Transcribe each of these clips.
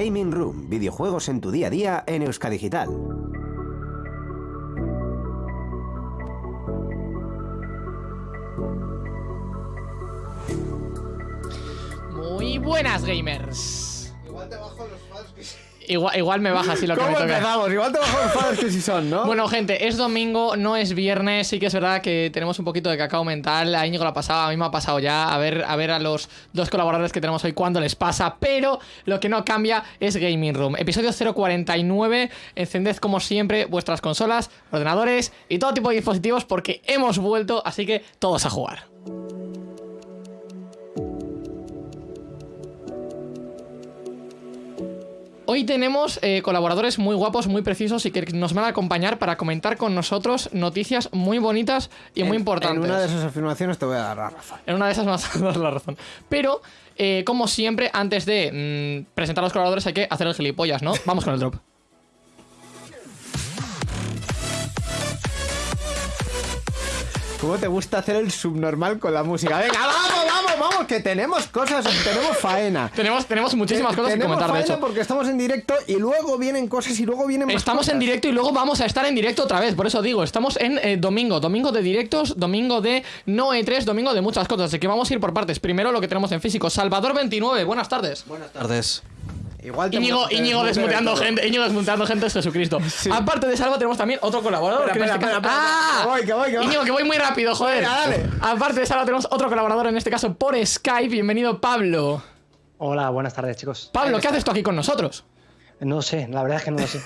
Gaming Room, videojuegos en tu día a día en Euskadigital. Muy buenas, gamers. Igual, igual me baja así lo que me ¿Cómo toca. empezamos? Igual te bajo fans que sí son, ¿no? Bueno, gente, es domingo, no es viernes. Sí que es verdad que tenemos un poquito de cacao mental. A Íñigo lo ha pasado, a mí me ha pasado ya. A ver, a ver a los dos colaboradores que tenemos hoy cuándo les pasa. Pero lo que no cambia es Gaming Room. Episodio 049. Encended como siempre vuestras consolas, ordenadores y todo tipo de dispositivos porque hemos vuelto. Así que todos a jugar. Hoy tenemos eh, colaboradores muy guapos, muy precisos y que nos van a acompañar para comentar con nosotros noticias muy bonitas y muy importantes. En una de esas afirmaciones te voy a dar la razón. En una de esas me vas a dar la razón. Pero, eh, como siempre, antes de mm, presentar a los colaboradores hay que hacer el gilipollas, ¿no? Vamos con el drop. ¿Cómo te gusta hacer el subnormal con la música? Venga, vamos, vamos, vamos, que tenemos cosas, tenemos faena. Tenemos, tenemos muchísimas cosas que comentar, de hecho. porque estamos en directo y luego vienen cosas y luego vienen más Estamos en directo y luego vamos a estar en directo otra vez, por eso digo, estamos en eh, domingo, domingo de directos, domingo de no E3, domingo de muchas cosas, así que vamos a ir por partes. Primero lo que tenemos en físico, Salvador29, buenas tardes. Buenas tardes. Igual Íñigo, Íñigo desmutean desmuteando gente, Íñigo desmuteando gente es Jesucristo. Aparte de Salva tenemos también otro colaborador. Espera, espera, este espera, ¡Ah! que voy, que voy, que voy. Íñigo, que voy muy rápido, joder. Venga, dale. Aparte de Salva tenemos otro colaborador, en este caso por Skype. Bienvenido, Pablo. Hola, buenas tardes, chicos. Pablo, ¿qué haces tú aquí con nosotros? No sé, la verdad es que no lo sé.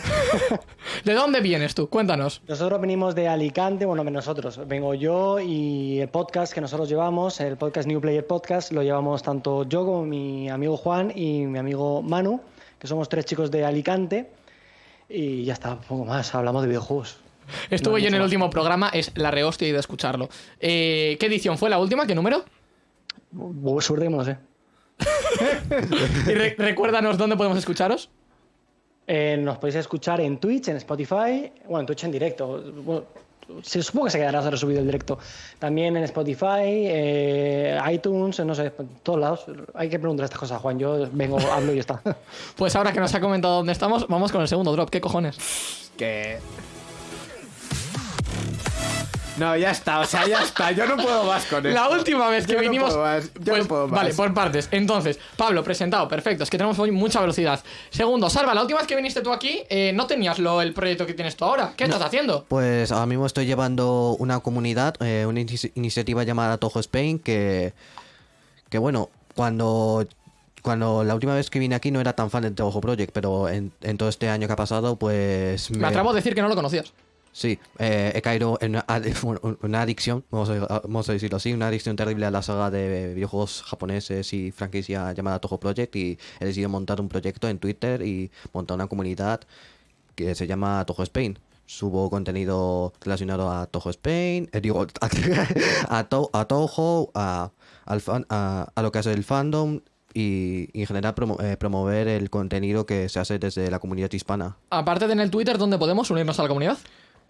¿De dónde vienes tú? Cuéntanos. Nosotros venimos de Alicante, bueno, nosotros, vengo yo y el podcast que nosotros llevamos, el podcast New Player Podcast, lo llevamos tanto yo como mi amigo Juan y mi amigo Manu, que somos tres chicos de Alicante. Y ya está, poco más, hablamos de videojuegos. Estuve No, yo en el más. último programa, es la rehostia y de escucharlo. Eh, ¿Qué edición fue la última? ¿Qué número? Bu- Suerte que no lo sé. Y re- recuérdanos dónde podemos escucharos. Eh, nos podéis escuchar en Twitch, en Spotify, bueno, en Twitch en directo. Bueno, se supongo que se quedará resubido el directo. También en Spotify, eh, iTunes, no sé, en todos lados. Hay que preguntar estas cosas, Juan. Yo vengo, hablo y ya está. Pues ahora que nos ha comentado dónde estamos, vamos con el segundo drop. ¿Qué cojones? Que... No, ya está, o sea, ya está. Yo no puedo más con esto. La última vez que Yo no vinimos. puedo más, yo Pues, no puedo más. Vale, por partes. Entonces, Pablo, presentado, perfecto. Es que tenemos hoy mucha velocidad. Segundo, Salva, la última vez que viniste tú aquí, eh, no tenías lo, el proyecto que tienes tú ahora. ¿Qué estás haciendo? Pues ahora mismo estoy llevando una comunidad, eh, una inici- iniciativa llamada Toho Spain, que, que bueno, cuando, cuando la última vez que vine aquí no era tan fan del Toho Project, pero en, en todo este año que ha pasado, pues... Me atrevo a decir que no lo conocías. Sí, eh, he caído en una, una adicción, vamos a, decirlo así, una adicción terrible a la saga de videojuegos japoneses y franquicia llamada Toho Project y he decidido montar un proyecto en Twitter y montar una comunidad que se llama Toho Spain. Subo contenido relacionado a Toho Spain, eh, digo, a, To- a Toho, a, a, lo que hace el fandom y, y en general promo- eh, promover el contenido que se hace desde la comunidad hispana. Aparte de en el Twitter, ¿dónde podemos unirnos a la comunidad?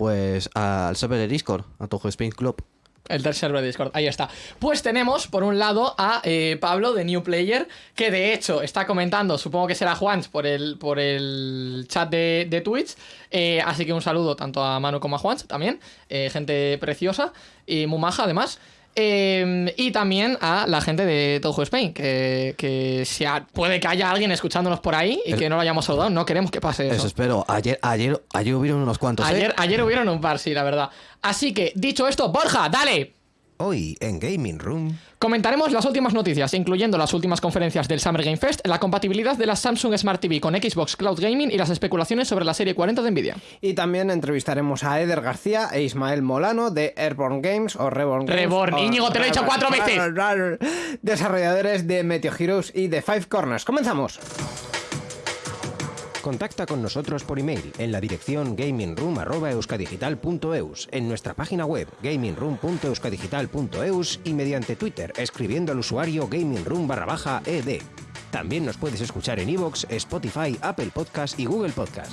Pues al server de Discord, a Toho Spain Club. El tercer server de Discord, ahí está. Pues tenemos, por un lado, a eh, Pablo de New Player, que de hecho está comentando, supongo que será Juan por el, por el chat de, de Twitch. Eh, así que un saludo tanto a Manu como a Juan también. eh, gente preciosa y muy maja además. Eh, y también a la gente de Toho Spain, que, que si ha- puede que haya alguien escuchándonos por ahí y que no lo hayamos saludado. No queremos que pase eso. Eso espero. Ayer, ayer, ayer hubieron unos cuantos. ¿eh? Ayer, ayer hubieron un par, sí, la verdad. Así que, dicho esto, Borja, dale. Hoy en Gaming Room. Comentaremos las últimas noticias, incluyendo las últimas conferencias del Summer Game Fest, la compatibilidad de la Samsung Smart TV con Xbox Cloud Gaming y las especulaciones sobre la serie 40 de Nvidia. Y también entrevistaremos a Eder García e Ismael Molano de Airborne Games o Reborn Games. Reborn. Íñigo, te lo he dicho cuatro veces. Desarrolladores de Meteo Heroes y de Five Corners. Comenzamos. Contacta con nosotros por email en la dirección gamingroom.euskadigital.eus, en nuestra página web gamingroom.euskadigital.eus y mediante Twitter escribiendo al usuario gamingroom barra baja ed. También nos puedes escuchar en iVoox, Spotify, Apple Podcast y Google Podcast.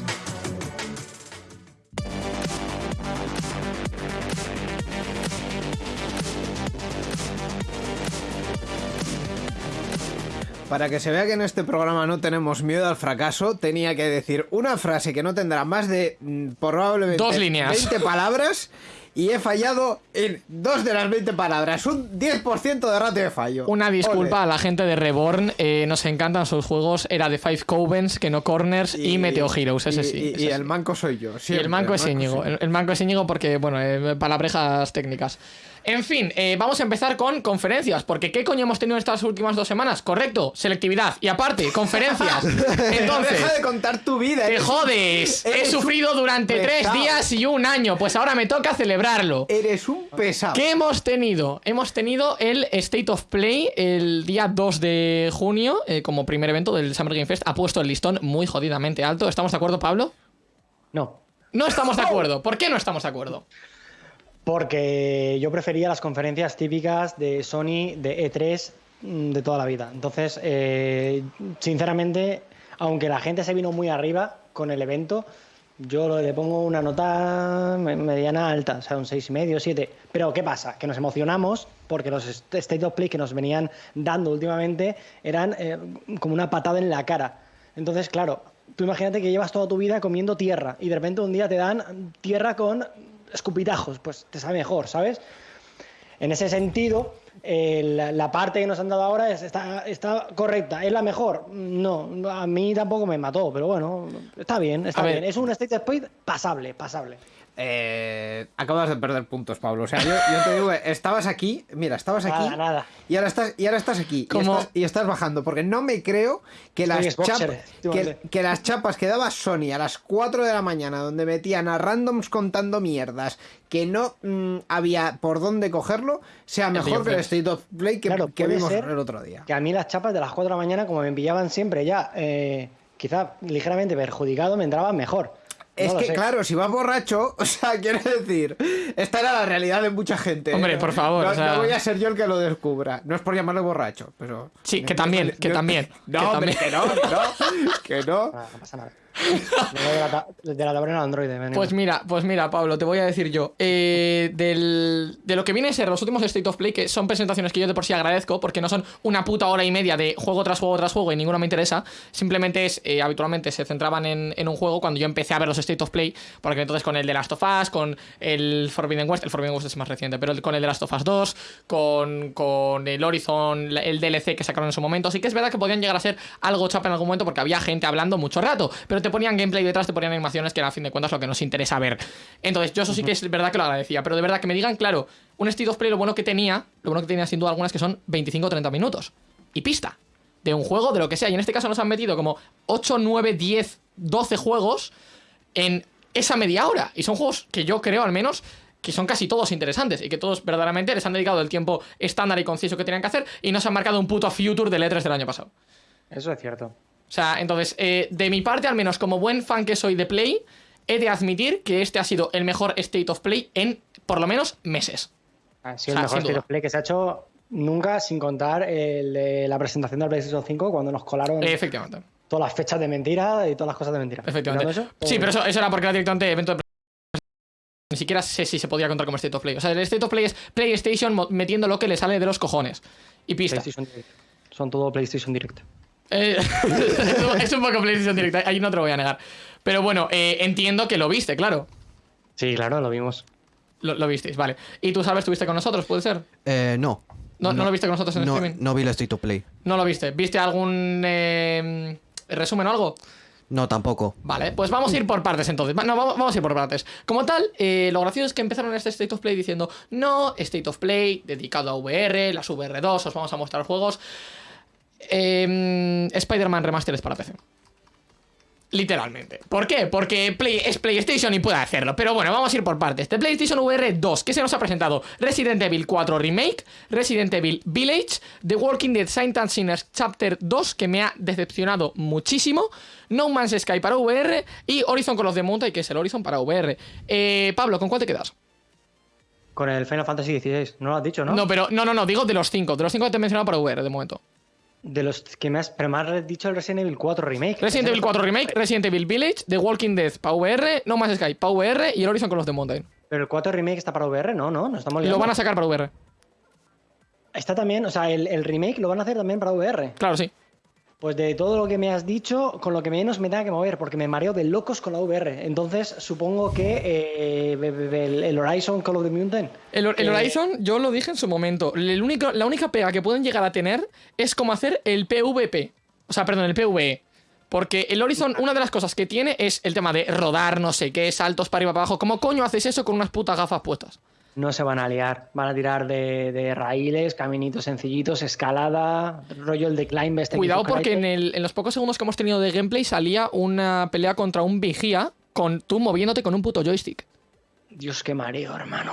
Para que se vea que en este programa no tenemos miedo al fracaso, tenía que decir una frase que no tendrá más de mm, probablemente Dos líneas. 20 palabras y he fallado en dos de las 20 palabras. Un 10% de ratio de fallo. Una disculpa Ole. a la gente de Reborn, eh, nos encantan sus juegos, era de Five Covens, que no Corners y, Meteo Heroes, ese y- sí. Y, ese y sí. el manco soy yo. Y siempre, el manco es Íñigo. El, el manco es Íñigo porque, bueno, eh, palabrejas técnicas. En fin, eh, vamos a empezar con conferencias, porque ¿qué coño hemos tenido estas últimas dos semanas? Correcto, selectividad. Y aparte, conferencias. Entonces, Deja de contar tu vida. te jodes. He sufrido durante tres días y un año. Pues ahora me toca celebrarlo. Eres un pesado. ¿Qué hemos tenido? Hemos tenido el State of Play el día 2 de junio, eh, como primer evento del Summer Game Fest. Ha puesto el listón muy jodidamente alto. ¿Estamos de acuerdo, Pablo? No. No estamos de acuerdo. ¿Por qué no estamos de acuerdo? Porque yo prefería las conferencias típicas de Sony, de E3, mm, de toda la vida. Entonces, eh, sinceramente, aunque la gente se vino muy arriba con el evento, yo le pongo una nota me- mediana alta, o sea, un 6,5, 7. Pero, ¿qué pasa? Que nos emocionamos porque los State of Play que nos venían dando últimamente eran eh, como una patada en la cara. Entonces, claro, tú imagínate que llevas toda tu vida comiendo tierra y de repente un día te dan tierra con escupitajos, pues te sabe mejor, ¿sabes? En ese sentido, eh, la, la parte que nos han dado ahora es- está, está correcta. ¿Es la mejor? No, a mí tampoco me mató, pero bueno, está bien, está A ver. bien. Es un State of Play pasable, pasable. Eh, acabas de perder puntos, Pablo. O sea, yo, yo te digo, estabas aquí, mira, estabas aquí. Nada, nada. Y ahora estás, y ahora estás aquí. Y estás, y estás bajando. Porque no me creo que las, chapas, que, que las chapas que daba Sony a las 4 de la mañana, donde metían a randoms contando mierdas, que no mm, había por dónde cogerlo, sea mejor que el. State of Play que, Claro, que vimos el otro día. Que a mí las chapas de las 4 de la mañana, como me pillaban siempre ya, eh, quizá ligeramente perjudicado, me entraban mejor. Es No que, claro, si vas borracho, o sea, quiero decir, esta era la realidad de mucha gente. ¿eh? Hombre, No- por favor, No, o sea- no voy a ser yo el que lo descubra. No es por llamarle borracho, pero. Sí, que también, que también, No, que hombre, también. que no, que no. Que no. Ah, no pasa nada. De la, de Android. venimos. Pues mira, pues mira, Pablo, te voy a decir yo. eh, del- de lo que viene a ser los últimos State of Play, que son presentaciones que yo de por sí agradezco, porque no son una puta hora y media de juego tras juego tras juego y ninguna me interesa. Simplemente es, eh, habitualmente se centraban en, en un juego cuando yo empecé a ver los State of Play, porque entonces con el de Last of Us, con el Forbidden West, el Forbidden West es más reciente, pero con el de Last of Us 2, con, con el Horizon, el DLC que sacaron en su momento. Así que es verdad que podían llegar a ser algo chapa en algún momento porque había gente hablando mucho rato, pero te ponían gameplay detrás, te ponían animaciones que era a fin de cuentas lo que nos interesa ver. Entonces, yo eso sí que es verdad que lo agradecía, pero de verdad que me digan, claro, un State of Play lo bueno que tenía, lo bueno que tenía sin duda algunas que son 25 o 30 minutos. Y pista. De un juego, de lo que sea. Y en este caso nos han metido como 8, 9, 10, 12 juegos en esa media hora. Y son juegos que yo creo al menos que son casi todos interesantes y que todos verdaderamente les han dedicado el tiempo estándar y conciso que tenían que hacer y no se han marcado un puto future del E3 del año pasado. Eso es cierto. O sea, entonces, eh, de mi parte, al menos como buen fan que soy de Play, he de admitir que este ha sido el mejor State of Play en por lo menos meses. Ha O sea, sido el mejor State duda. of Play que se ha hecho nunca, sin contar el la presentación del PlayStation 5 cuando nos colaron efectivamente. todas las fechas de mentira y todas las cosas de mentira. Efectivamente. Eso, sí, bien. pero eso, eso era porque era directamente evento de ni siquiera sé si se podía contar como State of Play. O sea, el State of Play es PlayStation metiendo lo que le sale de los cojones. Y pista. PlayStation Direct. Son todo PlayStation Direct. Eh, es un- poco PlayStation Direct, ahí no te lo voy a negar. Pero bueno, eh, entiendo que lo viste, claro. Sí, claro, lo vimos. Lo, lo visteis, vale. ¿Y tú sabes, estuviste con nosotros, puede ser? Eh, no. ¿No, no lo viste con nosotros en no, streaming? no vi el State of Play. No lo viste. ¿Viste algún eh, resumen o algo? No, tampoco. Vale, pues vamos a ir por partes entonces. No, vamos, vamos a ir por partes. Como tal, eh, lo gracioso es que empezaron este State of Play diciendo, no, State of Play dedicado a VR, las VR2, os vamos a mostrar juegos. Eh, Spider-Man Remastered para PC. Literalmente. ¿Por qué? Porque Play- es PlayStation y puede hacerlo. Pero bueno, vamos a ir por partes. De PlayStation VR 2, ¿qué se nos ha presentado? Resident Evil 4 Remake, Resident Evil Village, The Walking Dead Saint and Sinners Chapter 2, que me ha decepcionado muchísimo, No Man's Sky para VR y Horizon Call of the Mountain, que es el Horizon para VR. Eh, Pablo, ¿con cuál te quedas? Con el Final Fantasy XVI. No lo has dicho, ¿no? ¿No? pero no, no, no, digo de los cinco. De los cinco que te he mencionado para VR de momento. De los que me has. Pero me has dicho el Resident Evil 4 Remake. Resident Evil 4 Remake, Resident Evil Village, The Walking Dead para VR, No Man's Sky para VR y el Horizon Call of the Mountain. Pero el 4 Remake está para VR, no, no, no estamos Y liando. lo van a sacar para VR. Está también, o sea, el, el remake lo van a hacer también para VR. Claro, sí. Pues de todo lo que me has dicho, con lo que menos me tenga que mover, porque me mareo de locos con la VR. Entonces, supongo que eh, el, el Horizon Call of the Mountain. El, el eh, Horizon, yo lo dije en su momento. El único, la única pega que pueden llegar a tener es como hacer el PvP. O sea, perdón, el PvE. Porque el Horizon, una de las cosas que tiene es el tema de rodar, no sé qué, saltos para arriba, para abajo. ¿Cómo coño haces eso con unas putas gafas puestas? No se van a liar. Van a tirar de, de raíles, caminitos sencillitos, escalada, rollo el de climb este Cuidado porque en, el- en los pocos segundos que hemos tenido de gameplay salía una pelea contra un vigía con tú moviéndote con un puto joystick. Dios, qué mareo, hermano.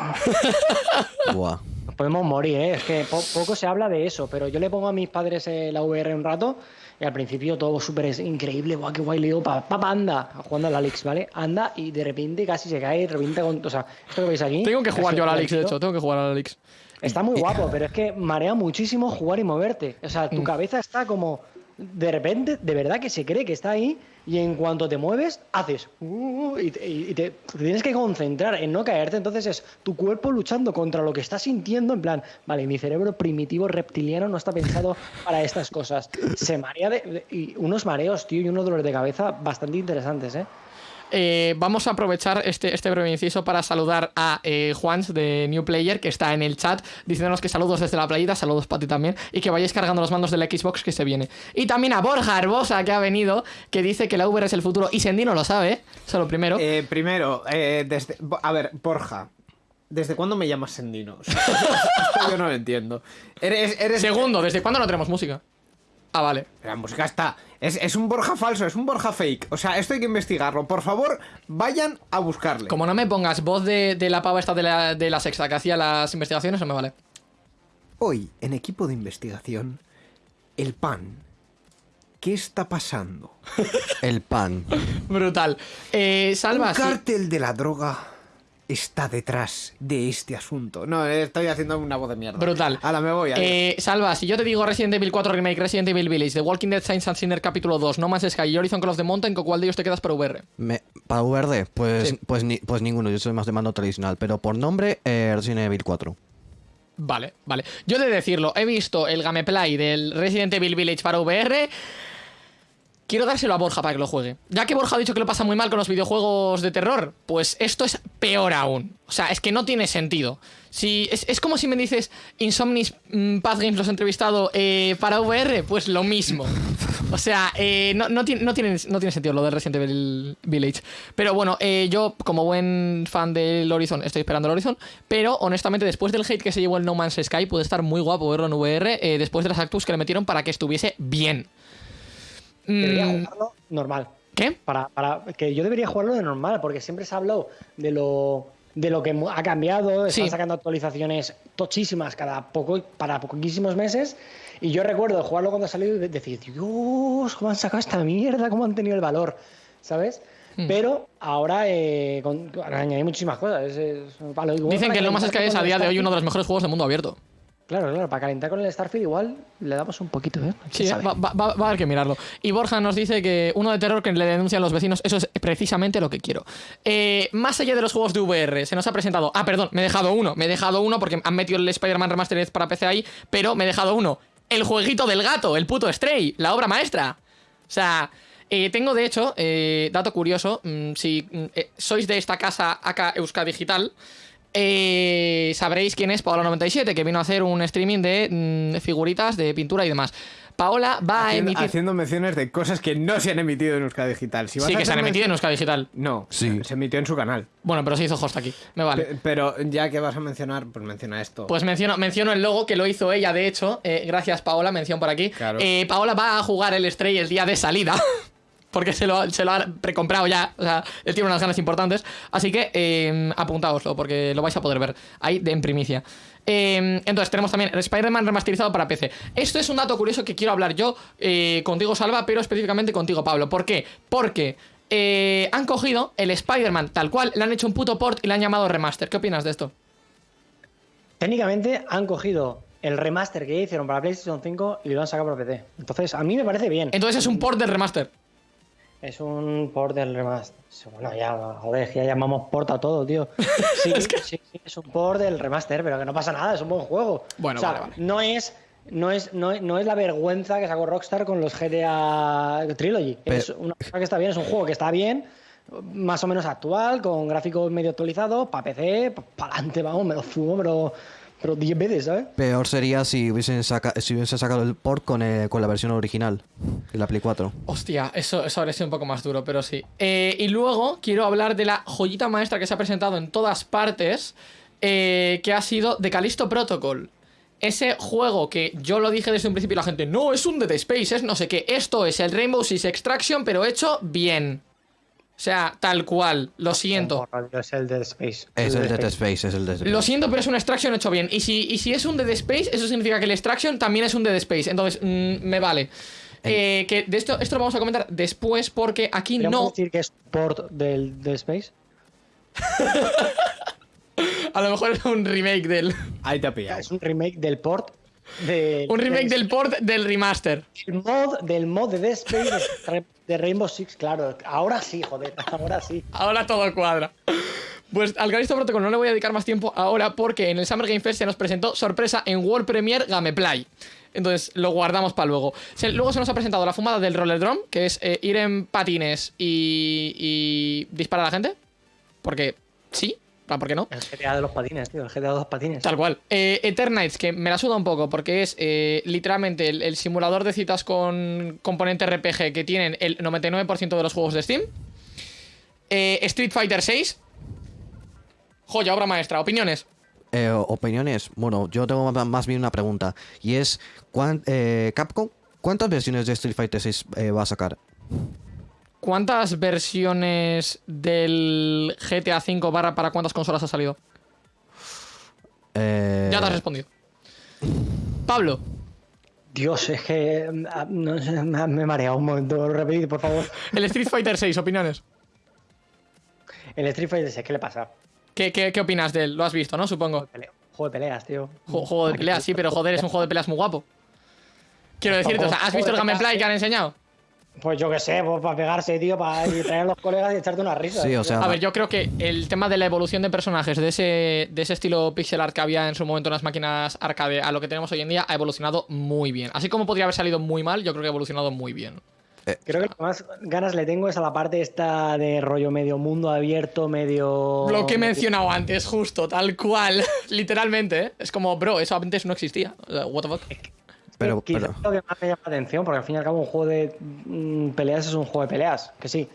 Buah. Podemos morir, ¿eh? Es que po- poco se habla de eso, pero yo le pongo a mis padres eh, la VR un rato y al principio todo súper increíble, guau, qué guay, le digo, papá, anda, jugando al Alex, ¿vale? Anda y de repente casi se cae, revienta con... O sea, esto que veis aquí... Tengo que jugar yo al Alex, de hecho, tengo que jugar al Alex. Está muy guapo, pero es que marea muchísimo jugar y moverte. O sea, tu cabeza está como. De repente, de verdad que se cree que está ahí y en cuanto te mueves, haces. uh, y te, y te- tienes que concentrar en no caerte. Entonces es tu cuerpo luchando contra lo que estás sintiendo. En plan, vale, mi cerebro primitivo reptiliano no está pensado para estas cosas. Se marea de, de- y unos mareos, tío, y unos dolores de cabeza bastante interesantes, ¿eh? Eh, vamos a aprovechar este, este breve inciso para saludar a eh, Juans de New Player, que está en el chat, diciéndonos que saludos desde la playita, saludos para ti también, y que vayáis cargando los mandos de la Xbox que se viene. Y también a Borja Arbosa, que ha venido, que dice que la VR es el futuro, y Sendino lo sabe, ¿eh? Eso lo primero. Eh, primero, eh, desde, a ver, Borja, ¿desde cuándo me llamas Sendino? O sea, esto yo no lo entiendo. Eres, eres... Segundo, ¿desde cuándo no tenemos música? Ah, vale. La música está. Es, es un Borja falso, es un Borja fake. O sea, esto hay que investigarlo. Por favor, vayan a buscarle. Como no me pongas voz de, de la pava esta de la, de la sexta que hacía las investigaciones, no me vale. Hoy, en equipo de investigación, el pan. ¿Qué está pasando? El pan. Brutal. Eh, Salva, Un sí. cártel de la droga está detrás de este asunto. No, estoy haciendo una voz de mierda. Brutal. Ahora me voy. adiós. Eh, Salva, si yo te digo Resident Evil 4 Remake, Resident Evil Village, The Walking Dead Saints and Sinner capítulo 2, No Man's Sky y Horizon Call of the Mountain, ¿con cuál de ellos te quedas para VR? Me- para VR, pues, Sí. pues, ni- pues ninguno, yo soy más de mando tradicional, pero por nombre, eh, Resident Evil 4. Vale, vale. Yo he de decirlo, he visto el gameplay del Resident Evil Village para VR. Quiero dárselo a Borja para que lo juegue. Ya que Borja ha dicho que lo pasa muy mal con los videojuegos de terror, pues esto es peor aún. O sea, es que no tiene sentido. Si, es, como si me dices Insomnis mm, Path Games los he entrevistado eh, para VR, pues lo mismo. O sea, eh, no, tiene, no, tiene, no tiene sentido lo del Resident Evil Village. Pero bueno, eh, yo, como buen fan del Horizon, estoy esperando el Horizon. Pero honestamente, después del hate que se llevó el No Man's Sky, puede estar muy guapo verlo en VR. después de las actus que le metieron para que estuviese bien. Debería Mm, jugarlo normal. ¿Qué? Para, para que yo debería jugarlo de normal, porque siempre se ha hablado de lo de lo que ha cambiado, están Sí. sacando actualizaciones tochísimas cada poco para poquísimos meses. Y yo recuerdo jugarlo cuando salió y de- decir, Dios, ¿cómo han sacado esta mierda? ¿Cómo han tenido el valor? ¿Sabes? Hmm. Pero ahora eh, con, añadí muchísimas cosas. es- es como Dicen que No Man's calentar Sky es a día de hoy uno de los mejores juegos del mundo abierto. Claro, claro, para calentar con el Starfield igual le damos un poquito, ¿eh? Sí, ¿Quién eh, va, va- va- va a haber que mirarlo. Y Borja nos dice que uno de terror que le denuncian los vecinos, eso es precisamente lo que quiero. Eh, más allá de los juegos de VR, se nos ha presentado. Ah, perdón, me he dejado uno. Me he dejado uno porque han metido el Spider-Man Remastered para PC ahí, pero me he dejado uno. El jueguito del gato, el puto Stray, la obra maestra. O sea. eh, tengo de hecho, eh, dato curioso, mm, si mm, eh, sois de esta casa acá Euska Digital, eh, sabréis quién es Paola97, que vino a hacer un streaming de mm, figuritas, de pintura y demás. Paola va a haciendo, emitir. haciendo menciones de cosas que no se han emitido en Euskadi Digital. Si vas Sí, a que se han emitido en mención- Euska Digital. No, Sí. se emitió en su canal. Bueno, pero se hizo host aquí. Me vale. Pe- Pero ya que vas a mencionar, pues menciona esto. Pues menciono, menciono el logo que lo hizo ella, de hecho. Eh, gracias, Paola, mención por aquí. Claro. Eh, Paola va a jugar el Stray el día de salida. Porque se lo, se lo ha precomprado ya. O sea, él tiene unas ganas importantes. Así que eh, apuntaoslo, porque lo vais a poder ver ahí de en primicia. Eh, entonces, tenemos también el Spider-Man remasterizado para PC. Esto es un dato curioso que quiero hablar yo eh, contigo, Salva, pero específicamente contigo, Pablo. ¿Por qué? Porque eh, han cogido el Spider-Man tal cual, le han hecho un puto port y le han llamado remaster. ¿Qué opinas de esto? Técnicamente han cogido el remaster que hicieron para PlayStation 5 y lo han sacado para PC. Entonces, a mí me parece bien. Entonces es un port del remaster. Es un port del remaster. Bueno, ya, joder, ya llamamos port a todo, tío. Sí, sí, sí, es un port del remaster, pero que no pasa nada, es un buen juego. Bueno, O sea, vale, vale. No es no es, no, es- no es la vergüenza que sacó Rockstar con los GTA Trilogy. Pero- Es una cosa que está bien, es un juego que está bien, más o menos actual, con gráficos medio actualizados, para PC, para adelante, vamos, me lo fumo, pero pero 10 veces, ¿sabes? Peor sería si hubiesen, saca- si hubiesen sacado el port con, eh, con la versión original de la Play 4. Hostia, eso, eso habría sido un poco más duro, pero sí. Eh, y luego quiero hablar de la joyita maestra que se ha presentado en todas partes, eh, que ha sido The Callisto Protocol. Ese juego que yo lo dije desde un principio y la gente, no, es un Dead Space, es no sé qué. Esto es el Rainbow Six Extraction, pero hecho bien. O sea, tal cual, lo siento. Es el Dead Space. Es el Dead Space, es el Dead Space. Lo siento, pero es un Extraction hecho bien. Y si, y si es un Dead Space, eso significa que el Extraction también es un Dead Space. Entonces, mm, me vale. Eh, que de esto, esto lo vamos a comentar después porque aquí ¿Podríamos no. decir que es port del Dead Space? A lo mejor es un remake del. Ahí te pillado. Es un remake del port de, Un remake del del port del remaster. El mod del mod de Dead Space de, Rainbow Six, claro. Ahora sí, joder, ahora sí. Ahora todo cuadra. Pues al Callisto Protocol no le voy a dedicar más tiempo ahora porque en el Summer Game Fest se nos presentó sorpresa en World Premiere Gameplay. Entonces lo guardamos para luego. Luego se nos ha presentado la fumada del Roller Drum, que es eh, ir en patines y, y disparar a la gente. Porque sí, ¿por qué no? El GTA de los patines, tío. El GTA de los patines. Tal cual. Eh, Eternites, que me la suda un poco porque es eh, literalmente el, el simulador de citas con componente RPG que tienen el 99% de los juegos de Steam. Eh, Street Fighter 6. Joya, obra maestra. Opiniones. Eh, opiniones. Bueno, yo tengo más bien una pregunta. Y es, ¿cuán- eh, Capcom, ¿cuántas versiones de Street Fighter 6 eh, va a sacar? ¿Cuántas versiones del GTA V barra para cuántas consolas ha salido? Eh, Ya te has respondido. Pablo, Dios, es que ah, no sé, me he mareado un momento. Repetid, por favor. el Street Fighter 6, opiniones. El Street Fighter 6, ¿qué le pasa? ¿Qué, qué, qué opinas de él? Lo has visto, ¿no? Supongo. Juego de peleas, tío. Ju- Juego de peleas, sí, pero joder, es un juego de peleas muy guapo. Quiero decirte, o sea, ¿has visto el gameplay que han enseñado? Pues yo qué sé, pues para pegarse, tío, para ir traer a los colegas y echarte una risa. Sí, o sea, A ver, yo creo que el tema de la evolución de personajes de ese, de ese estilo pixel art que había en su momento en las máquinas arcade a lo que tenemos hoy en día ha evolucionado muy bien. Así como podría haber salido muy mal, yo creo que ha evolucionado muy bien. Creo que lo que más ganas le tengo es a la parte esta de rollo medio mundo abierto, medio. Lo que he mencionado antes, justo, tal cual. Literalmente, ¿eh? Es como, bro, eso antes no existía. What the fuck. Pero, Quizá pero- lo que más me llama la atención, porque al fin y al cabo un juego de mm, peleas es un juego de peleas, que sí.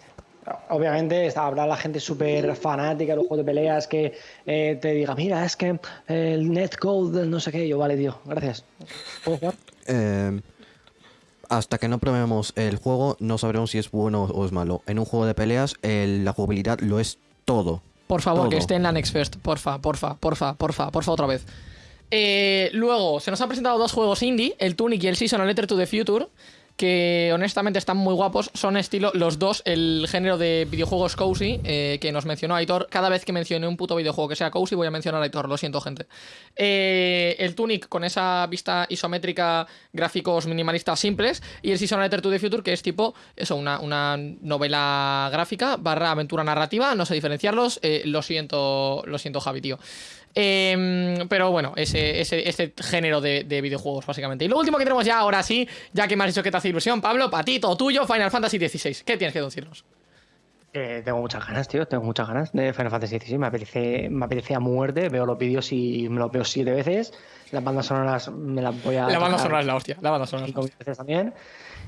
Obviamente está- habrá la gente súper fanática de los juegos de peleas que eh, te diga, mira, es que el netcode del no sé qué, yo vale, tío, gracias. ¿Puedo jugar? eh, hasta que no probemos el juego, no sabremos si es bueno o es malo. En un juego de peleas, el- la jugabilidad lo es todo. Por favor, que esté en la Next Fest. Porfa, porfa, porfa, porfa, porfa, otra vez. Eh, luego, se nos han presentado dos juegos indie, el Tunic y el Season Letter to the Future, que honestamente están muy guapos. Son estilo, los dos, el género de videojuegos cozy, eh, que nos mencionó Aitor. Cada vez que mencione un puto videojuego que sea cozy, voy a mencionar a Aitor, lo siento, gente. Eh, el Tunic con esa vista isométrica, gráficos minimalistas simples, y el Season Letter to the Future, que es tipo, eso, una, una novela gráfica barra aventura narrativa, no sé diferenciarlos, lo siento, lo siento, Javi, tío. Em, pero bueno, ese, ese, ese género de, de videojuegos, básicamente. Y lo último que tenemos ya, ahora sí, ya que me has dicho que te hace ilusión, Pablo, para ti, todo tuyo, Final Fantasy XVI. ¿Qué tienes que decirnos? Eh, tengo muchas ganas, tío, tengo muchas ganas de Final Fantasy XVI. Me apetece, me apetece a muerte. Veo los vídeos y me los veo siete veces. Las bandas sonoras me las voy a. La banda sonora es la hostia, la banda sonora es la hostia. veces también.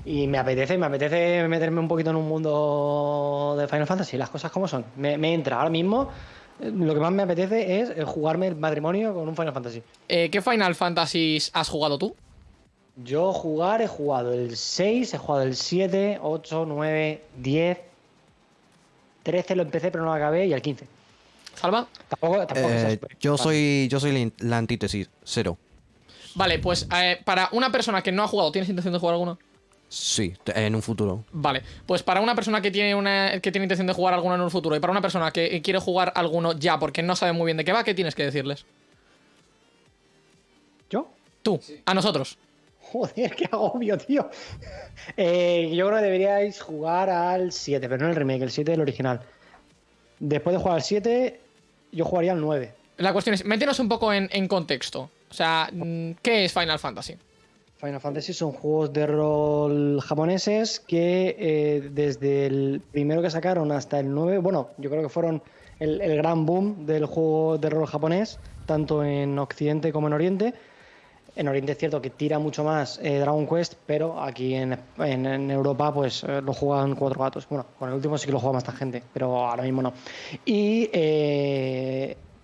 Y me apetece, me apetece meterme un poquito en un mundo de Final Fantasy, las cosas como son. Me, me entra ahora mismo. Lo que más me apetece es eh, jugarme el matrimonio con un Final Fantasy. Eh, ¿Qué Final Fantasies has jugado tú? Yo jugar he jugado el 6, he jugado el 7, 8, 9, 10, 13 lo empecé pero no lo acabé y el 15. ¿Salva? Tampoco, tampoco Eh, yo soy yo soy la antítesis, cero. Vale, pues eh, para una persona que no ha jugado, ¿tienes intención de jugar alguno? Sí, en un futuro. Vale, pues para una persona que tiene una que tiene intención de jugar alguno en un futuro y para una persona que quiere jugar alguno ya porque no sabe muy bien de qué va, ¿qué tienes que decirles? ¿Yo? Tú, a nosotros. Joder, qué agobio, tío. Eh, yo creo que deberíais jugar al 7, pero no el remake, el 7 del original. Después de jugar al 7, yo jugaría al 9. La cuestión es, métenos un poco en, en contexto. O sea, mm, ¿qué es Final Fantasy? Final Fantasy son juegos de rol japoneses que eh, desde el primero que sacaron hasta el 9, bueno, yo creo que fueron el, gran boom del juego de rol japonés, tanto en Occidente como en Oriente. En Oriente es cierto que tira mucho más eh, Dragon Quest, pero aquí en, en- Europa pues eh, lo juegan cuatro gatos. Bueno, con el último sí que lo juega más gente, pero ahora mismo no. Y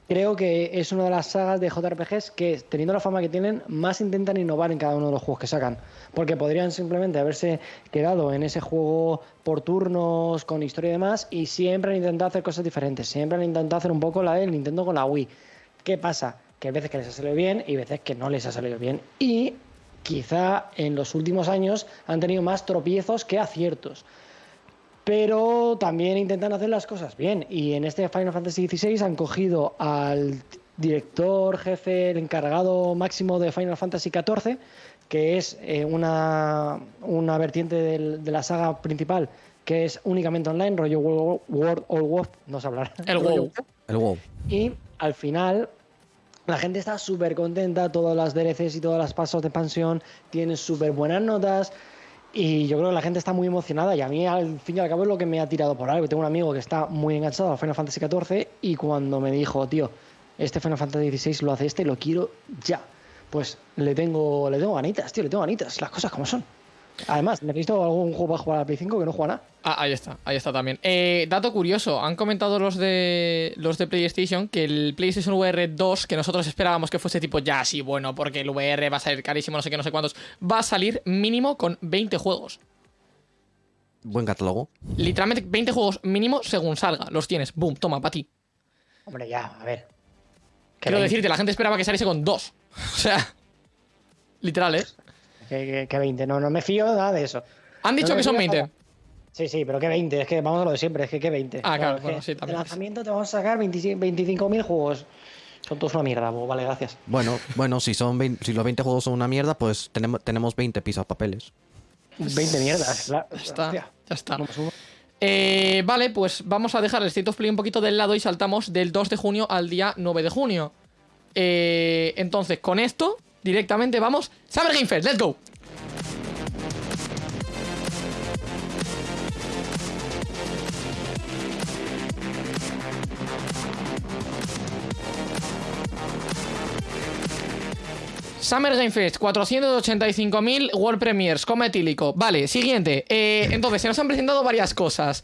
creo que es una de las sagas de JRPGs que, teniendo la fama que tienen, más intentan innovar en cada uno de los juegos que sacan. Porque podrían simplemente haberse quedado en ese juego por turnos, con historia y demás, y siempre han intentado hacer cosas diferentes. Siempre han intentado hacer un poco la del Nintendo con la Wii. ¿Qué pasa? Que hay veces que les ha salido bien y veces que no les ha salido bien. Y quizá en los últimos años han tenido más tropiezos que aciertos. Pero también intentan hacer las cosas bien. Y en este Final Fantasy XVI han cogido al director, jefe, el encargado máximo de Final Fantasy XIV, que es eh, una, una vertiente del- de la saga principal, que es únicamente online, rollo World, World of Warcraft, no sé hablar. El WoW. El WoW. Y al final, la gente está súper contenta, todas las DLCs y todas las pasos de expansión tienen súper buenas notas. Y yo creo que la gente está muy emocionada. Y a mí, al fin y al cabo, es lo que me ha tirado por algo. Tengo un amigo que está muy enganchado a Final Fantasy XIV. Y cuando me dijo, tío, este Final Fantasy XVI lo hace este, lo quiero ya. Pues le tengo, le tengo ganitas, tío, le tengo ganitas. Las cosas como son. Además, necesito algún juego para jugar a la Play 5 que no juega nada. Ah, ahí está, ahí está también. Eh, dato curioso, han comentado los de los de PlayStation que el PlayStation VR 2, que nosotros esperábamos que fuese tipo ya sí, bueno, porque el VR va a salir carísimo, no sé qué, no sé cuántos, va a salir mínimo con 20 juegos. Buen catálogo. Literalmente 20 juegos mínimo según salga. Los tienes, boom, toma, para ti. Hombre, ya, a ver. Quiero 20, decirte, la gente esperaba que saliese con dos. O sea, literal, ¿eh? Que, que- que 20. No, no me fío nada de eso. Han dicho No que son fío 20. nada. Sí, sí, pero que 20, es que vamos a lo de siempre, es que que 20. Ah, claro, bueno, sí, también. De lanzamiento te vamos a sacar 25 25.000 juegos. Son todos una mierda, pues, vale, gracias. Bueno, bueno, si son 20 si los 20 juegos son una mierda, pues tenemos, tenemos 20 pisos papeles. 20 mierdas, claro. Ya está, Hostia. ya está. No me subo. Eh, vale, pues vamos a dejar el State of Play un poquito del lado y saltamos del 2 de junio al día 9 de junio. Eh, entonces, con esto, directamente vamos. Summer Game Fest, let's go. Summer Game Fest, 485.000 World Premiers, coma etílico. Vale, siguiente. Eh, entonces, se nos han presentado varias cosas.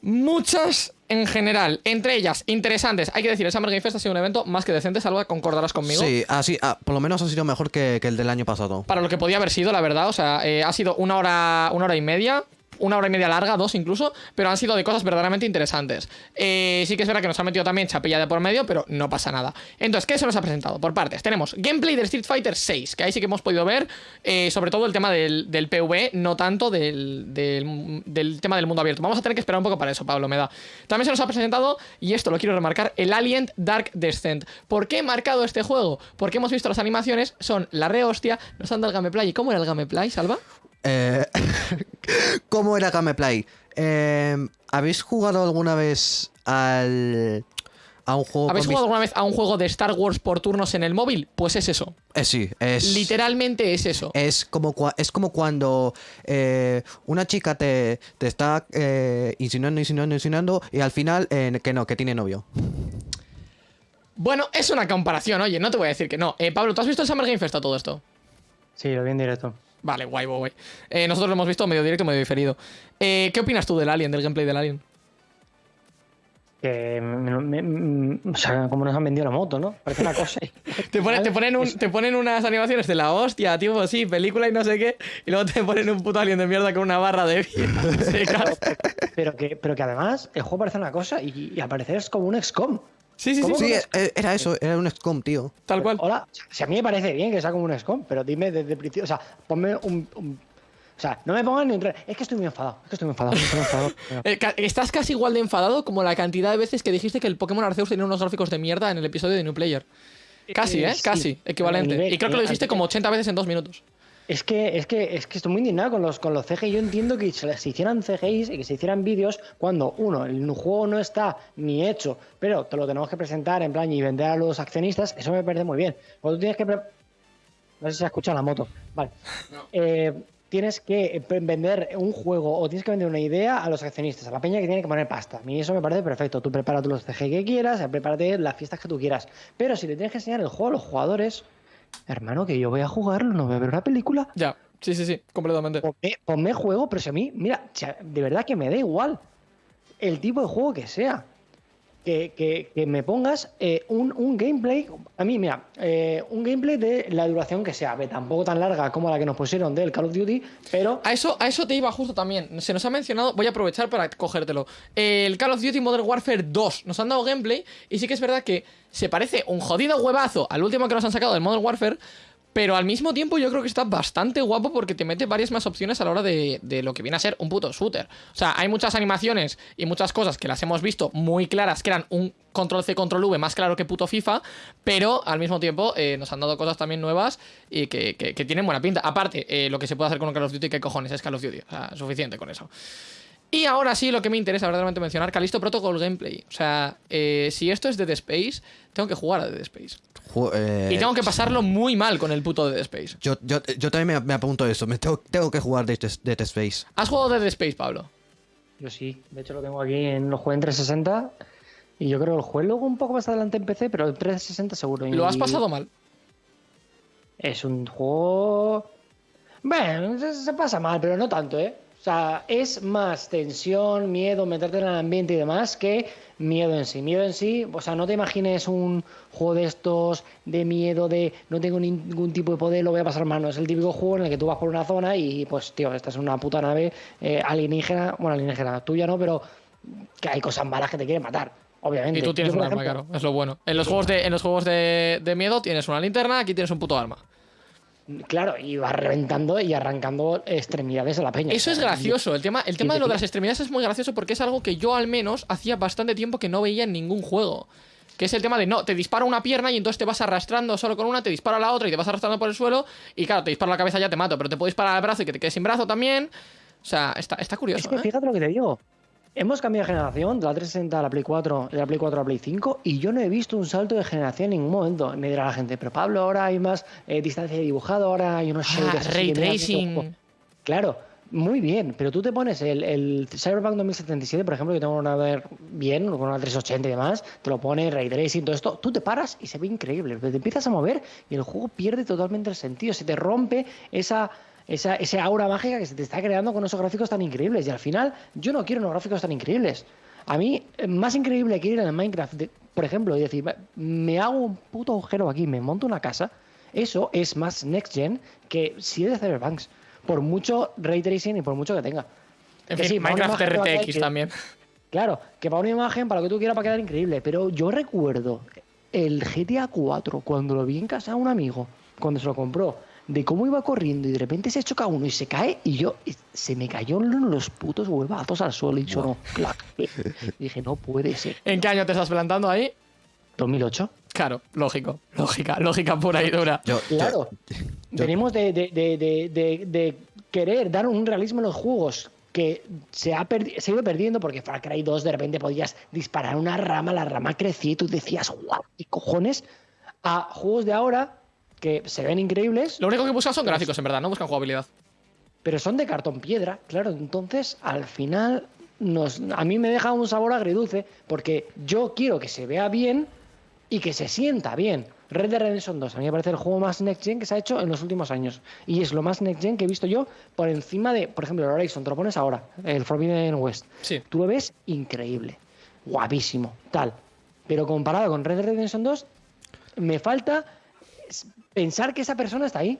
Muchas en general, entre ellas interesantes. Hay que decir, el Summer Game Fest ha sido un evento más que decente, Salva, concordarás conmigo. Sí, así, ah, por lo menos ha sido mejor que, que el del año pasado. Para lo que podía haber sido, la verdad. O sea, eh, ha sido una hora, una hora y media. Una hora y media larga, dos incluso, pero han sido de cosas verdaderamente interesantes. Eh, sí que es verdad que nos ha metido también chapilla de por medio, pero no pasa nada. Entonces, ¿qué se nos ha presentado? Por partes, tenemos gameplay del Street Fighter 6, que ahí sí que hemos podido ver, eh, sobre todo el tema del, del PvE, no tanto del, del- del tema del mundo abierto. Vamos a tener que esperar un poco para eso, Pablo, me da. También se nos ha presentado, y esto lo quiero remarcar, el Alien Dark Descent. ¿Por qué he marcado este juego? Porque hemos visto las animaciones, son la re hostia, nos han dado el gameplay. ¿Y cómo era el gameplay, Salva? Eh, ¿Cómo era Gameplay? Eh, ¿Habéis jugado alguna vez al, a un juego ¿Habéis jugado alguna vez a un juego de Star Wars por turnos en el móvil? Pues es eso. Eh, sí, es... Literalmente es eso. Es como, cua- es como cuando eh, una chica te, te está eh, insinuando, insinuando, insinuando y al final eh, que no, que tiene novio. Bueno, es una comparación, oye, no te voy a decir que no. Eh, Pablo, ¿tú has visto el Summer Game Fest a todo esto? Sí, lo vi en directo. Vale, guay, guay. Eh, nosotros lo hemos visto medio directo, medio diferido. Eh, ¿Qué opinas tú del Alien, del gameplay del Alien? Que me- me- me- o sea, como nos han vendido la moto, ¿no? Parece una cosa. Te, pone- te ponen un- te ponen unas animaciones de la hostia, tipo, sí, película y no sé qué, y luego te ponen un puto alien de mierda con una barra de vida pero, que, pero que además el juego parece una cosa y, y al parecer es como un XCOM. Sí, sí, sí, sí, eh, era eso, era un XCOM, tío. tal cual. Hola, si a mí me parece bien que sea como un XCOM, pero dime desde el principio, o sea, ponme un, un- o sea, no me pongan ni un tra- Es que estoy muy enfadado, es que estoy muy enfadado, estoy muy enfadado. Eh, estás casi igual de enfadado como la cantidad de veces que dijiste que el Pokémon Arceus tenía unos gráficos de mierda en el episodio de New Player. Casi, Eh, ¿eh? sí, Casi, equivalente. nivel- y creo que lo eh, dijiste como 80 veces en dos minutos. Es que, es que, es que estoy muy indignado con los, con los CGI. Yo entiendo que se, se hicieran CGIs y que se hicieran vídeos cuando, uno, el juego no está ni hecho, pero te lo tenemos que presentar en plan y vender a los accionistas. Eso me parece muy bien. Cuando tú tienes que. No sé si se ha escuchado la moto. Vale. Eh, tienes que vender un juego o tienes que vender una idea a los accionistas, a la peña que tiene que poner pasta. A mí eso me parece perfecto. Tú prepárate los CG que quieras, prepárate las fiestas que tú quieras. Pero si le tienes que enseñar el juego a los jugadores, hermano, que yo voy a jugarlo, no voy a ver una película. Ya, sí, sí, sí, completamente. Ponme, ponme juego, pero si a mí, mira, de verdad que me da igual el tipo de juego que sea. Que, que- que me pongas eh, un, un gameplay, a mí, mira, eh, un gameplay de la duración que sea, ve, tampoco tan larga como la que nos pusieron del Call of Duty, pero A eso, a eso te iba justo también. Se nos ha mencionado, voy a aprovechar para cogértelo. El Call of Duty Modern Warfare 2. Nos han dado gameplay y sí que es verdad que se parece un jodido huevazo al último que nos han sacado del Modern Warfare. Pero al mismo tiempo yo creo que está bastante guapo porque te mete varias más opciones a la hora de, de lo que viene a ser un puto shooter. O sea, hay muchas animaciones y muchas cosas que las hemos visto muy claras, que eran un control C, control V más claro que puto FIFA, pero al mismo tiempo eh, nos han dado cosas también nuevas y que, que- tienen buena pinta. Aparte, eh, lo que se puede hacer con Call of Duty, ¿qué cojones es Call of Duty? O sea, suficiente con eso. Y ahora sí, lo que me interesa verdaderamente mencionar, Calisto Protocol Gameplay. O sea, eh, si esto es Dead Space, tengo que jugar a Dead Space. Ju- eh, Y tengo que pasarlo muy mal con el puto Dead Space. yo, yo, yo también me, me apunto eso. Me tengo, tengo que jugar Dead, Dead Space. ¿Has jugado Dead Space, Pablo? yo sí, de hecho lo tengo aquí en los juegos en 360 y yo creo que el juego luego un poco más adelante en PC, pero en 360 seguro. ¿Lo has pasado mal? Es un juego... Bueno, se, se pasa mal, pero no tanto, ¿eh? O sea, es más tensión, miedo, meterte en el ambiente y demás que miedo en sí. Miedo en sí, o sea, no te imagines un juego de estos de miedo, de no tengo ningún tipo de poder, lo voy a pasar mal. No, es el típico juego en el que tú vas por una zona y, pues, tío, estás en una puta nave eh, alienígena, bueno, alienígena, tuya no, pero que hay cosas malas que te quieren matar, obviamente. Y tú tienes Yo, un arma, claro. Es lo bueno. En los juegos, de, en los juegos de, de miedo tienes una linterna, aquí tienes un puto arma. Claro, y vas reventando y arrancando extremidades a la peña. Eso es gracioso. El tema, el tema y de lo de las extremidades es muy gracioso porque es algo que yo al menos hacía bastante tiempo que no veía en ningún juego. Que es el tema de no, te dispara una pierna y entonces te vas arrastrando solo con una, te dispara la otra y te vas arrastrando por el suelo. Y claro, te dispara la cabeza ya te mato, pero te puedo disparar al brazo y que te quedes sin brazo también. O sea, está, está curioso. Es que ¿eh? fíjate lo que te digo. Hemos cambiado de generación de la 360 a la Play 4, de la Play 4 a la Play 5, y yo no he visto un salto de generación en ningún momento. Me dirá la gente, pero Pablo, ahora hay más eh, distancia de dibujado, ahora hay unos Ah, ray tracing. Claro, muy bien, pero tú te pones el, el Cyberpunk 2077, por ejemplo, que tengo una ver bien, con una 380 y demás, te lo pone ray tracing, todo esto, tú te paras y se ve increíble, pero te empiezas a mover y el juego pierde totalmente el sentido, se te rompe esa, esa, ese aura mágica que se te está creando con esos gráficos tan increíbles y al final yo no quiero unos gráficos tan increíbles. A mí, eh, más increíble que ir en el Minecraft, de- por ejemplo, y decir, "Va, me hago un puto agujero aquí, me monto una casa, eso es más next gen que si es de Cyberpunks. Por mucho ray tracing y por mucho que tenga. En Que fin, sí, para una Minecraft a RTX también. Claro, que para una imagen, para lo que tú quieras, para quedar increíble. Pero yo recuerdo el GTA 4 cuando lo vi en casa de un amigo, cuando se lo compró, de cómo iba corriendo y de repente se choca uno y se cae y yo se me cayó los putos huevazos al suelo y sonó clac. Y dije, no puede ser. ¿En qué año te estás plantando ahí? 2008. Claro, lógico. Lógica, lógica pura y dura. Yo, Claro. yo- Venimos de, de- de- de- de- de querer dar un realismo en los juegos que se ha, se ha ido perdiendo porque Far Cry 2 de repente podías disparar una rama, la rama crecía y tú decías, guau, ¿qué cojones? A juegos de ahora que se ven increíbles, Lo único que buscan son gráficos, en verdad, no buscan jugabilidad. pero son de cartón piedra, claro. Entonces, al final, nos, a mí me deja un sabor agridulce porque yo quiero que se vea bien y que se sienta bien. Red Dead Redemption 2, a mí me parece el juego más next gen que se ha hecho en los últimos años. Y es lo más next gen que he visto yo por encima de, por ejemplo, el Horizon, te lo pones ahora, el Forbidden West. Sí. Tú lo ves increíble, guapísimo, tal. Pero comparado con Red Dead Redemption 2, me falta pensar que esa persona está ahí.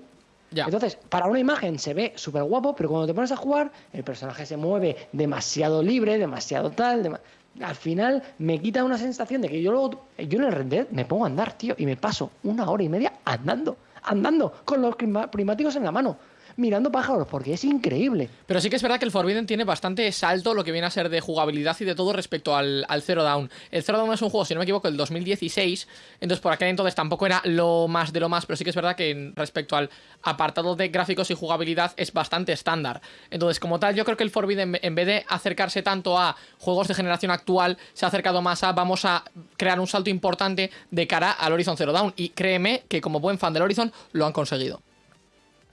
Ya. Entonces, para una imagen se ve súper guapo, pero cuando te pones a jugar, el personaje se mueve demasiado libre, demasiado tal. dema- Al final me quita una sensación de que yo luego, yo en el Red Dead me pongo a andar, tío, y me paso una hora y media andando, andando, con los primáticos en la mano, mirando pájaros, porque es increíble. Pero sí que es verdad que el Forbidden tiene bastante salto lo que viene a ser de jugabilidad y de todo respecto al, Zero Dawn. El Zero Dawn es un juego, si no me equivoco, del 2016. Entonces, por aquel entonces tampoco era lo más de lo más, pero sí que es verdad que respecto al apartado de gráficos y jugabilidad es bastante estándar. Entonces, como tal, yo creo que el Forbidden, en vez de acercarse tanto a juegos de generación actual, se ha acercado más a vamos a crear un salto importante de cara al Horizon Zero Dawn. Y créeme que como buen fan del Horizon lo han conseguido.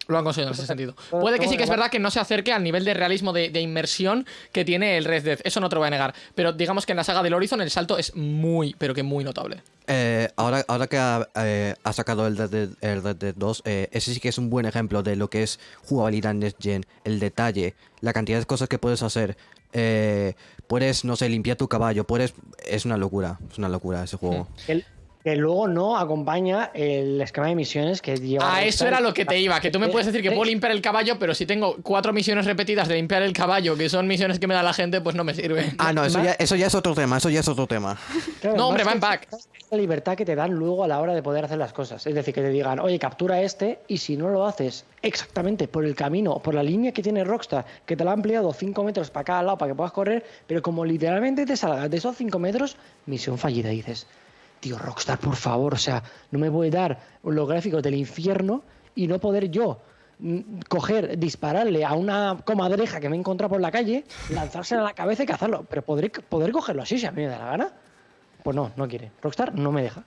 Lo han conseguido en ese sentido. Puede que sí que es verdad que no se acerque al nivel de realismo de, de inmersión que tiene el Red Dead. Eso no te lo voy a negar. Pero digamos que en la saga del Horizon el salto es muy, pero que muy notable. Eh, ahora, ahora que ha, eh, ha sacado el Red Dead, el Red Dead 2, eh, ese sí que es un buen ejemplo de lo que es jugabilidad Next Gen, el detalle, la cantidad de cosas que puedes hacer. Eh, puedes, no sé, limpiar tu caballo, puedes... Es una locura, es una locura ese juego. Que luego no acompaña el esquema de misiones que lleva. Ah, eso era lo que te iba. Que tú me puedes decir que puedo limpiar el caballo, pero si tengo cuatro misiones repetidas de limpiar el caballo, que son misiones que me da la gente, pues no me sirve. Ah, no, eso ya, eso ya es otro tema, eso ya es otro tema. Claro, No, hombre, va en pack. La libertad que te dan luego a la hora de poder hacer las cosas. Es decir, que te digan, oye, captura este, y si no lo haces exactamente por el camino, por la línea que tiene Rockstar, que te la ha ampliado 5 metros para cada lado para que puedas correr, pero como literalmente te salgas de esos 5 metros, misión fallida. Dices, tío, Rockstar, por favor, o sea, no me voy a dar los gráficos del infierno y no poder yo mm, coger, dispararle a una comadreja que me he encontrado por la calle, lanzársela a la cabeza y cazarlo. Pero podré, poder cogerlo así si a mí me da la gana. Pues no, no quiere. Rockstar no me deja.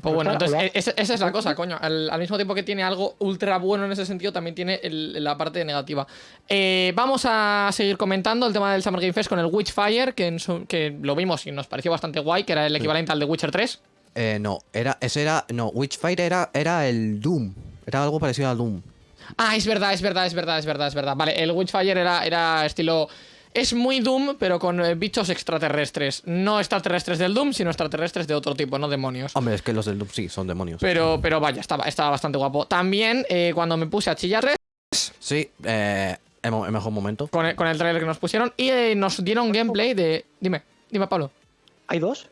Pues bueno, entonces o e- esa, esa es la cosa, coño. Al, al mismo tiempo que tiene algo ultra bueno en ese sentido, también tiene el- la parte negativa. Eh, vamos a seguir comentando el tema del Summer Game Fest con el Witchfire, que, en su- que lo vimos y nos pareció bastante guay, que era el equivalente al de Witcher 3. Eh, no, era, ese era, no, Witchfire era, era el Doom, era algo parecido al Doom. Ah, es verdad, es verdad, es verdad, es verdad, es verdad. Vale, el Witchfire era, era estilo. Es muy Doom, pero con eh, bichos extraterrestres. No extraterrestres del Doom, sino extraterrestres de otro tipo, no demonios. Hombre, es que los del Doom sí, son demonios. Pero, pero vaya, estaba, estaba bastante guapo. También, eh, cuando me puse a chillarles Sí, eh, el, el mejor momento. con el, con el trailer que nos pusieron y eh, nos dieron gameplay de. Dime, dime, Pablo. ¿Hay dos?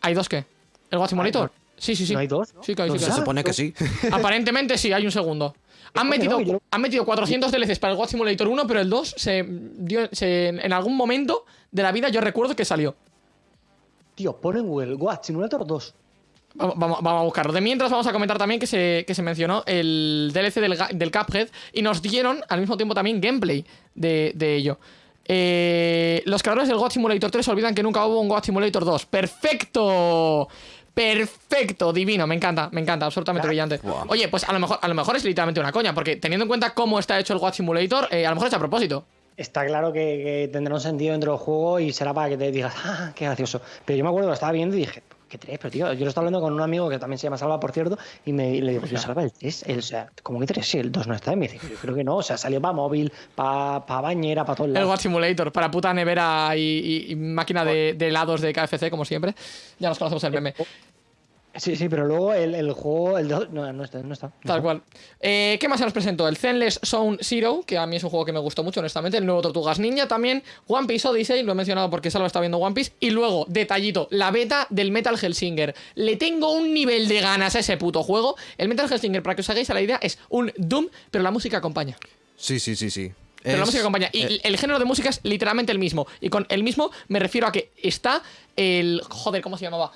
¿Hay dos qué? ¿El no. Sí, sí, sí. ¿No hay dos? Sí, que hay, sí, ¿Dónde que Se hay. Supone que sí. Aparentemente sí, hay un segundo. Han ¿Cómo que metido, no? Han metido 400 DLCs para el Watch Simulator 1, pero el 2 se dio. se- en algún momento de la vida yo recuerdo que salió. Tío, pon en Google Watch Simulator 2. Vamos, vamos- vamos a buscarlo. De mientras vamos a comentar también que se, que se mencionó el DLC del, del Cuphead y nos dieron al mismo tiempo también gameplay de, de ello. Eh, los creadores del God Simulator 3 olvidan que nunca hubo un God Simulator 2. ¡Perfecto! Perfecto, divino, me encanta, me encanta, absolutamente brillante. Oye, pues a lo mejor, a lo mejor es literalmente una coña, porque teniendo en cuenta cómo está hecho el God Simulator, eh, a lo mejor es a propósito. Está claro que, que tendrá un sentido dentro del juego y será para que te digas, ah, qué gracioso. Pero yo me acuerdo que lo estaba viendo y dije, ¿qué tres? Pero tío, yo lo estaba hablando con un amigo que también se llama Salva, por cierto, y me y le digo, yo Salva, el 3, el, o sea, ¿cómo que 3? Sí, el 2 no está. Y me dice, yo creo que no, o sea, salió para móvil, para bañera, para todos El lados. God Simulator, para puta nevera y, y- y máquina de, de helados de KFC, como siempre. Ya nos conocemos el meme. Sí, sí, pero luego el, el juego, el 2, no, no está. No está Tal cual. Eh, ¿Qué más se nos presentó? El Zenless Zone Zero, que a mí es un juego que me gustó mucho, honestamente. El nuevo Tortugas Ninja también. One Piece Odyssey, lo he mencionado porque Salva está viendo One Piece. Y luego, detallito, la beta del Metal Hellsinger. Le tengo un nivel de ganas a ese puto juego. El Metal Hellsinger, para que os hagáis a la idea, es un Doom, pero la música acompaña. Sí, sí, sí, sí. Pero la música acompaña. Y eh, el género de música es literalmente el mismo. Y con el mismo me refiero a que está el. Joder, ¿cómo se llamaba?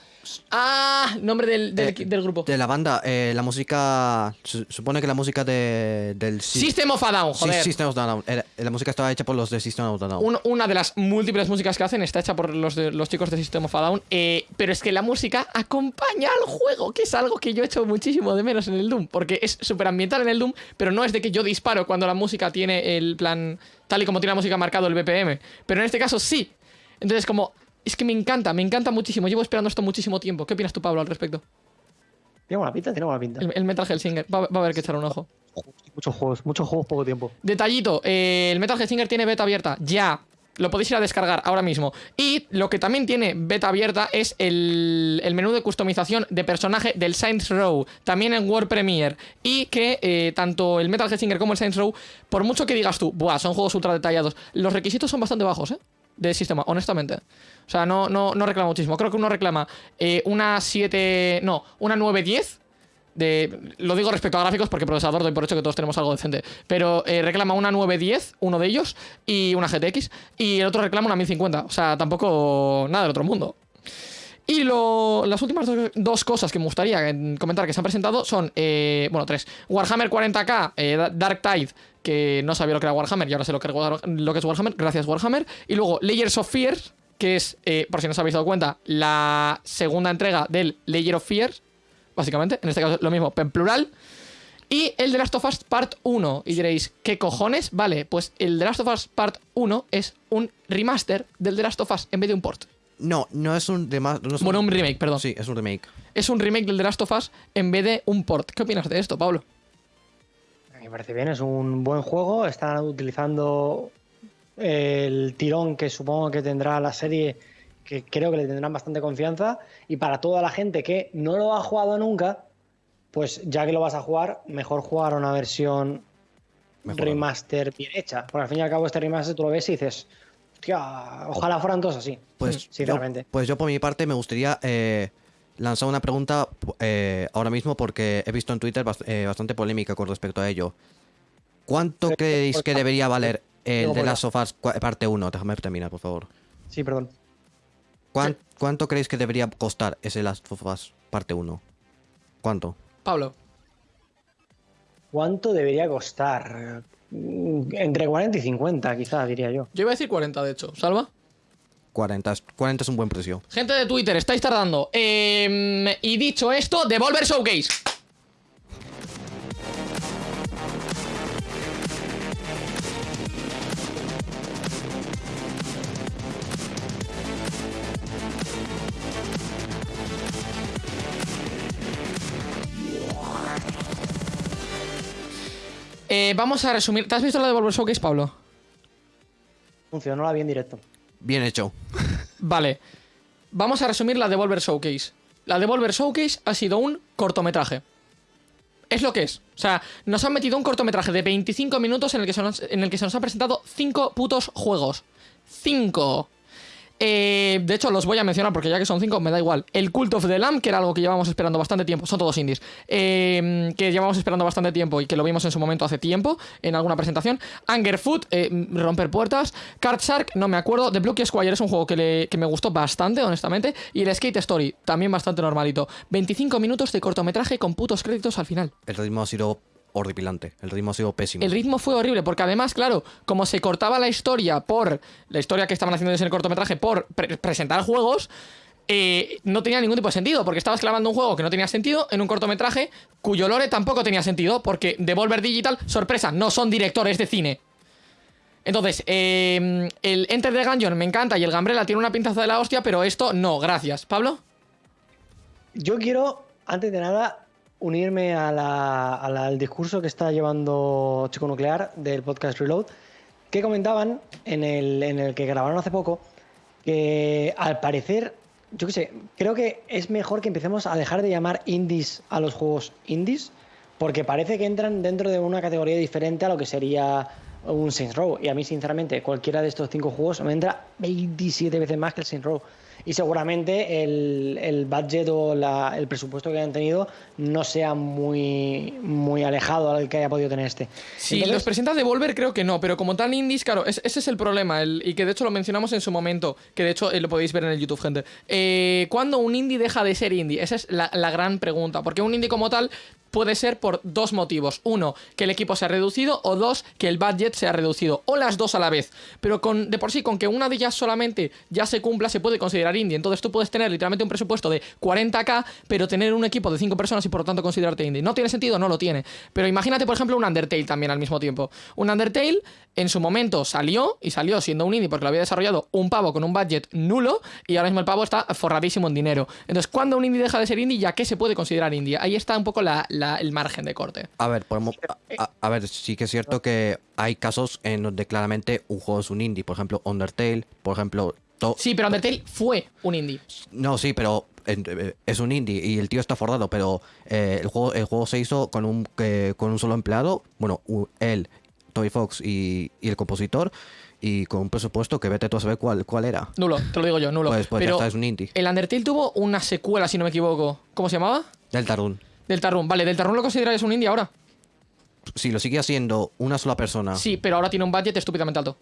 Ah, nombre del, del, eh, del grupo. De la banda, eh, la música. su- supone que la música de, del. System of a Down, sí, joder. System of a Down. Era- la música estaba hecha por los de System of a Down. Un- una de las múltiples músicas que hacen está hecha por los, de- los chicos de System of a Down. eh, pero es que la música acompaña al juego, que es algo que yo he hecho muchísimo de menos en el Doom. Porque es súper ambiental en el Doom, pero no es de que yo disparo cuando la música tiene el plan. Tal y como tiene la música marcado el BPM. Pero en este caso sí. Entonces, como. Es que me encanta, me encanta muchísimo. Llevo esperando esto muchísimo tiempo. ¿Qué opinas tú, Pablo, al respecto? Tiene buena pinta, tiene buena pinta. El, el Metal Hellsinger. Va, va a haber que echar un ojo. Muchos juegos, muchos juegos, poco tiempo. Detallito, eh, el Metal Hellsinger tiene beta abierta, ya. Lo podéis ir a descargar ahora mismo. Y lo que también tiene beta abierta es el, el menú de customización de personaje del Saints Row, también en World Premiere. Y que eh, tanto el Metal Hellsinger como el Saints Row, por mucho que digas tú, buah, son juegos ultra detallados, los requisitos son bastante bajos, ¿eh? De sistema, honestamente. O sea, no, no, no reclama muchísimo. Creo que uno reclama eh, una 7. No, una 910 de, lo digo respecto a gráficos porque procesador doy por hecho que todos tenemos algo decente. Pero eh, reclama una 910, uno de ellos, y una GTX. Y el otro reclama una 1050. O sea, tampoco nada del otro mundo. Y lo- las últimas do- dos cosas que me gustaría eh, comentar que se han presentado son, eh, bueno, tres. Warhammer 40k, eh, Da- Dark Tide, que no sabía lo que era Warhammer y ahora sé lo que, lo que es Warhammer, gracias Warhammer. Y luego Layers of Fear, que es, eh, por si no os habéis dado cuenta, la segunda entrega del Layer of Fear, básicamente. En este caso lo mismo, en plural. Y el The Last of Us Part 1. Y diréis, ¿qué cojones? Vale, pues el The Last of Us Part 1 es un remaster del The Last of Us en vez de un port. No, no es un no es Bueno, un remake, perdón. Sí, es un remake. Es un remake del The Last of Us en vez de un port. ¿Qué opinas de esto, Pablo? Me parece bien, es un buen juego. Están utilizando el tirón que supongo que tendrá la serie, que creo que le tendrán bastante confianza. Y para toda la gente que no lo ha jugado nunca, pues ya que lo vas a jugar, mejor jugar una versión remaster bien hecha. Porque al fin y al cabo este remaster tú lo ves y dices, hostia, ojalá fueran todos así. Pues, sinceramente. Yo, pues yo por mi parte me gustaría eh, lanzar una pregunta eh, ahora mismo porque he visto en Twitter bast- eh, bastante polémica con respecto a ello. ¿Cuánto Sí, creéis pues, que debería valer el digo, de Last of Us cua- parte 1? Déjame terminar, por favor. Sí, perdón. ¿Cuán- ¿Cuánto creéis que debería costar ese Last of Us parte 1? ¿Cuánto? Pablo. ¿Cuánto debería costar? Mm, Entre 40 y 50, quizás, diría yo. Yo iba a decir 40, de hecho. ¿Salva? 40, es- 40 es un buen precio. Gente de Twitter, estáis tardando. Em, y dicho esto, Devolver Showcase. Eh, vamos a resumir. ¿Te has visto la Devolver Showcase, Pablo? Funcionó la bien directo. Bien hecho. Vale. Vamos a resumir la Devolver Showcase. La Devolver Showcase ha sido un cortometraje. Es lo que es. O sea, nos han metido un cortometraje de 25 minutos en el que se nos, en han presentado 5 putos juegos. 5. Eh, de hecho, los voy a mencionar porque ya que son 5, me da igual. El Cult of the Lamb, que era algo que llevábamos esperando bastante tiempo. Son todos indies. Eh, que llevábamos esperando bastante tiempo y que lo vimos en su momento hace tiempo en alguna presentación. Angerfoot, eh, Romper Puertas. Card Shark, no me acuerdo. The Blue Key Squire es un juego que, le- que me gustó bastante, honestamente. Y el Skate Story, también bastante normalito. 25 minutos de cortometraje con putos créditos al final. El ritmo ha sido horripilante. El ritmo ha sido pésimo. El ritmo fue horrible, porque además, claro, como se cortaba la historia por. La historia que estaban haciendo en el cortometraje por pre- presentar juegos. eh, no tenía ningún tipo de sentido, porque estabas clavando un juego que no tenía sentido en un cortometraje cuyo lore tampoco tenía sentido, porque Devolver Digital, sorpresa, no son directores de cine. Entonces, eh, el Enter the Gungeon me encanta y el Gambrella tiene una pintaza de la hostia, pero esto no, gracias. ¿Pablo? Yo quiero, antes de nada, unirme a la- al discurso que está llevando Chico Nuclear del podcast Reload, que comentaban en el, en el que grabaron hace poco, que al parecer, yo qué sé, creo que es mejor que empecemos a dejar de llamar indies a los juegos indies, porque parece que entran dentro de una categoría diferente a lo que sería un Saints Row. Y a mí, sinceramente, cualquiera de estos cinco juegos me entra 27 veces más que el Saints Row. Y seguramente el, el budget o la- el presupuesto que hayan tenido no sea muy, muy alejado al que haya podido tener este. Si Entonces, los presenta Devolver, creo que no, pero como tal indies, claro, es- ese es el problema, el- y que de hecho lo mencionamos en su momento, que de hecho eh, lo podéis ver en el YouTube, gente. Eh, ¿Cuándo un indie deja de ser indie? Esa es la, la gran pregunta, porque un indie como tal puede ser por dos motivos. Uno, que el equipo se ha reducido, o dos, que el budget se ha reducido, o las dos a la vez. Pero con, de por sí, con que una de ellas solamente ya se cumpla, se puede considerar indie. Entonces tú puedes tener literalmente un presupuesto de 40k, pero tener un equipo de 5 personas y por lo tanto considerarte indie. ¿No tiene sentido? No lo tiene. Pero imagínate, por ejemplo, un Undertale también al mismo tiempo. Un Undertale en su momento salió, y salió siendo un indie porque lo había desarrollado un pavo con un budget nulo, y ahora mismo el pavo está forradísimo en dinero. Entonces, ¿cuándo un indie deja de ser indie? ¿Ya qué se puede considerar indie? Ahí está un poco la- la- el margen de corte. A ver, podemos- a, a- a ver, sí que es cierto que hay casos en donde claramente un juego es un indie. Por ejemplo, Undertale, por ejemplo... to- Sí, pero Undertale fue un indie. No, sí, pero eh, es un indie y el tío está forrado, pero eh, el, juego, el juego se hizo con un, eh, con un solo empleado, bueno, él, Toby Fox y, y el compositor, y con un presupuesto que vete tú a saber cuál, cuál era. Nulo, te lo digo yo, nulo. Pues- pues ya pero está, es un indie. El Undertale tuvo una secuela, si no me equivoco. ¿Cómo se llamaba? Deltarune. Deltarune. Vale, Deltarune lo consideráis un indie ahora. Si lo sigue haciendo una sola persona. Sí, pero ahora tiene un budget estúpidamente alto.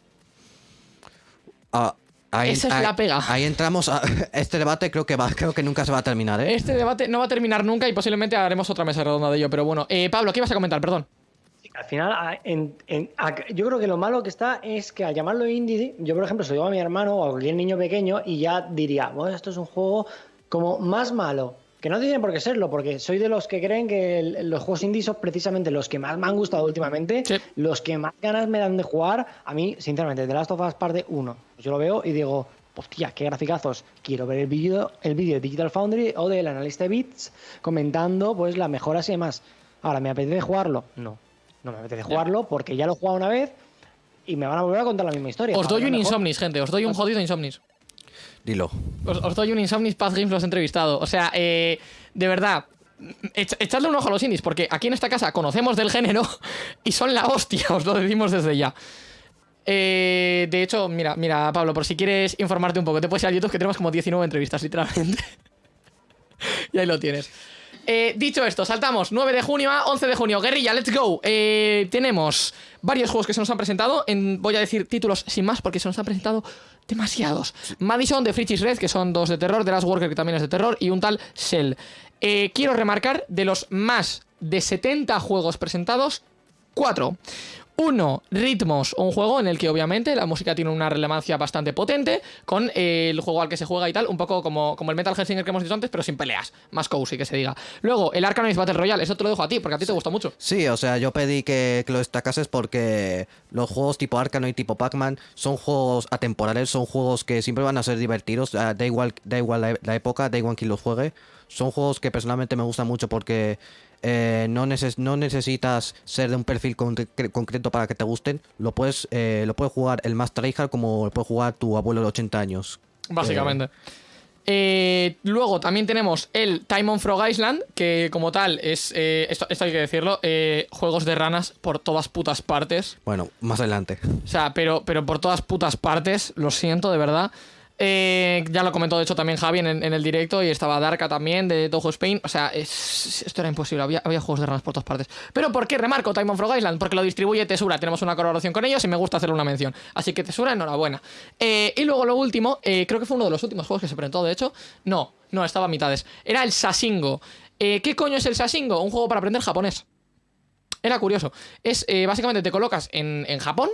ah, ahí- Esa es ahí- la pega. Ahí entramos a este debate, creo que va, creo que nunca se va a terminar, ¿eh? Este debate no va a terminar nunca y posiblemente haremos otra mesa redonda de ello, pero bueno. Eh, Pablo, ¿qué ibas a comentar? Perdón. Al final, a- en- en- a- yo creo que lo malo que está es que al llamarlo indie, yo por ejemplo se lo digo a mi hermano o a cualquier niño pequeño y ya diría, bueno, esto es un juego como más malo Que no tiene por qué serlo, porque soy de los que creen que el- los juegos indie son precisamente los que más me han gustado últimamente, Sí. los que más ganas me dan de jugar. A mí, sinceramente, The Last of Us parte 1, pues yo lo veo y digo, hostia, qué graficazos. Quiero ver el vídeo el de Digital Foundry o del analista de bits comentando pues las mejoras y demás. Ahora, ¿me apetece jugarlo? No, no me apetece jugarlo porque ya lo he jugado una vez y me van a volver a contar la misma historia. Os doy un mejor- Insomnis, gente. Os doy un jodido Insomnis. Dilo. Os, os doy un Insomnis Path Games, los he entrevistado. O sea, eh, de verdad, echa- echadle un ojo a los indies, porque aquí en esta casa conocemos del género y son la hostia, os lo decimos desde ya. Eh, de hecho, mira, mira, Pablo, por si quieres informarte un poco, te puedes ir a YouTube que tenemos como 19 entrevistas, literalmente. y ahí lo tienes. Eh, dicho esto, saltamos 9 de junio a 11 de junio. Guerrilla, let's go. Eh, tenemos varios juegos que se nos han presentado. En, voy a decir títulos sin más porque se nos han presentado demasiados. Madison de Frichis Red, que son dos de terror. The Last Worker, que también es de terror. Y un tal Shell. Eh, quiero remarcar de los más de 70 juegos presentados, 4. Uno, Ritmos, un juego en el que obviamente la música tiene una relevancia bastante potente con eh, el juego al que se juega y tal, un poco como, como el Metal Hellsinger que hemos dicho antes, pero sin peleas, más cozy que se diga. Luego, el Arkanoid Battle Royale, eso te lo dejo a ti, porque a ti te gusta mucho. Sí, o sea, yo pedí que, que lo destacases porque los juegos tipo Arkanoid y tipo Pac-Man son juegos atemporales, son juegos que siempre van a ser divertidos, da igual, da igual la, la época, da igual quien los juegue. Son juegos que personalmente me gustan mucho porque eh, no, neces- no necesitas ser de un perfil con- concreto para que te gusten. Lo puedes, eh, lo puede jugar el más tryhard como lo puede jugar tu abuelo de 80 años. Básicamente. Eh, luego también tenemos el Time on Frog Island, que como tal es, esto, esto hay que decirlo, juegos de ranas por todas putas partes. Bueno, más adelante. O sea, pero, pero por todas putas partes, lo siento, de verdad. Eh, ya lo comentó, de hecho, también Javi en, el directo y estaba Darka también de Toho Spain. O sea, es- esto era imposible. Había, juegos de ranas por todas partes. ¿Pero por qué remarco Time on Frog Island? Porque lo distribuye Tesura. Tenemos una colaboración con ellos y me gusta hacerle una mención. Así que Tesura, enhorabuena. Eh, y luego lo último, eh, creo que fue uno de los últimos juegos que se presentó, de hecho. No, no, estaba a mitades. Era el Sasingo. ¿Qué coño es el Sasingo? Un juego para aprender japonés. Era curioso. Es básicamente te colocas en Japón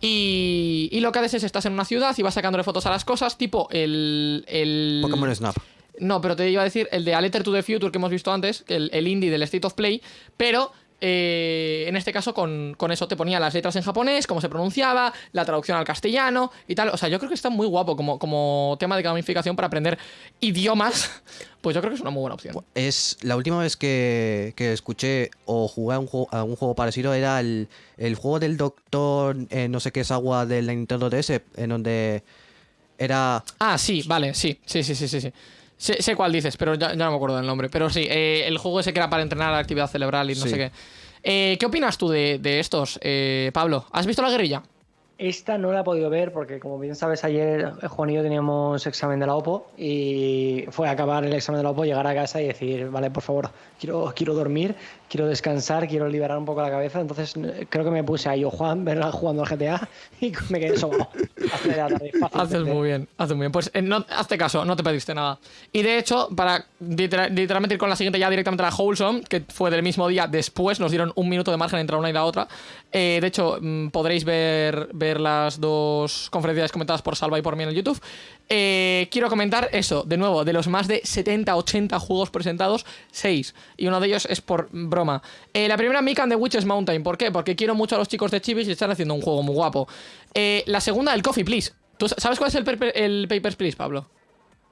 y, y lo que haces es estás en una ciudad y vas sacándole fotos a las cosas, tipo el. el Pokémon Snap. no, pero te iba a decir el de A Letter to the Future que hemos visto antes, el, el indie del State of Play, pero eh, en este caso con, con eso te ponía las letras en japonés, cómo se pronunciaba, la traducción al castellano y tal. O sea, yo creo que está muy guapo como, como tema de gamificación para aprender idiomas. Pues yo creo que es una muy buena opción. Es la última vez que, que escuché o jugué a un juego, a un juego parecido era el, el juego del doctor eh, no sé qué es agua de la Nintendo DS en donde era Ah, sí, vale, sí, sí, sí, sí, sí. sí. Sé, sé cuál dices, pero ya, ya no me acuerdo del nombre. Pero sí, eh, el juego ese que era para entrenar la actividad cerebral y no Sí. sé qué. Eh, ¿Qué opinas tú de, de estos, eh, Pablo? ¿Has visto la guerrilla? Esta no la he podido ver porque, como bien sabes, ayer Juan y yo teníamos examen de la OPO y fue acabar el examen de la OPO, llegar a casa y decir, vale, por favor, quiero, quiero dormir, quiero descansar, quiero liberar un poco la cabeza. Entonces creo que me puse a yo, Juan, verla jugando al GTA y me quedé fácil. Haces muy bien, haces muy bien. Pues eh, no, hazte caso, no te pediste nada. Y de hecho, para litera- literalmente ir con la siguiente ya directamente a la Wholesome, que fue del mismo día después, nos dieron un minuto de margen entre una y la otra. Eh, de hecho, mm, podréis ver las dos conferencias comentadas por Salva y por mí en YouTube. Eh, quiero comentar eso, de nuevo, de los más de 70, 80 juegos presentados, 6. Y uno de ellos es por broma. Eh, la primera, Mick and the Witches Mountain. ¿Por qué? Porque quiero mucho a los chicos de Chivis y están haciendo un juego muy guapo. Eh, la segunda, el Coffee Please. ¿Tú sabes cuál es el, el Papers, Please, Pablo?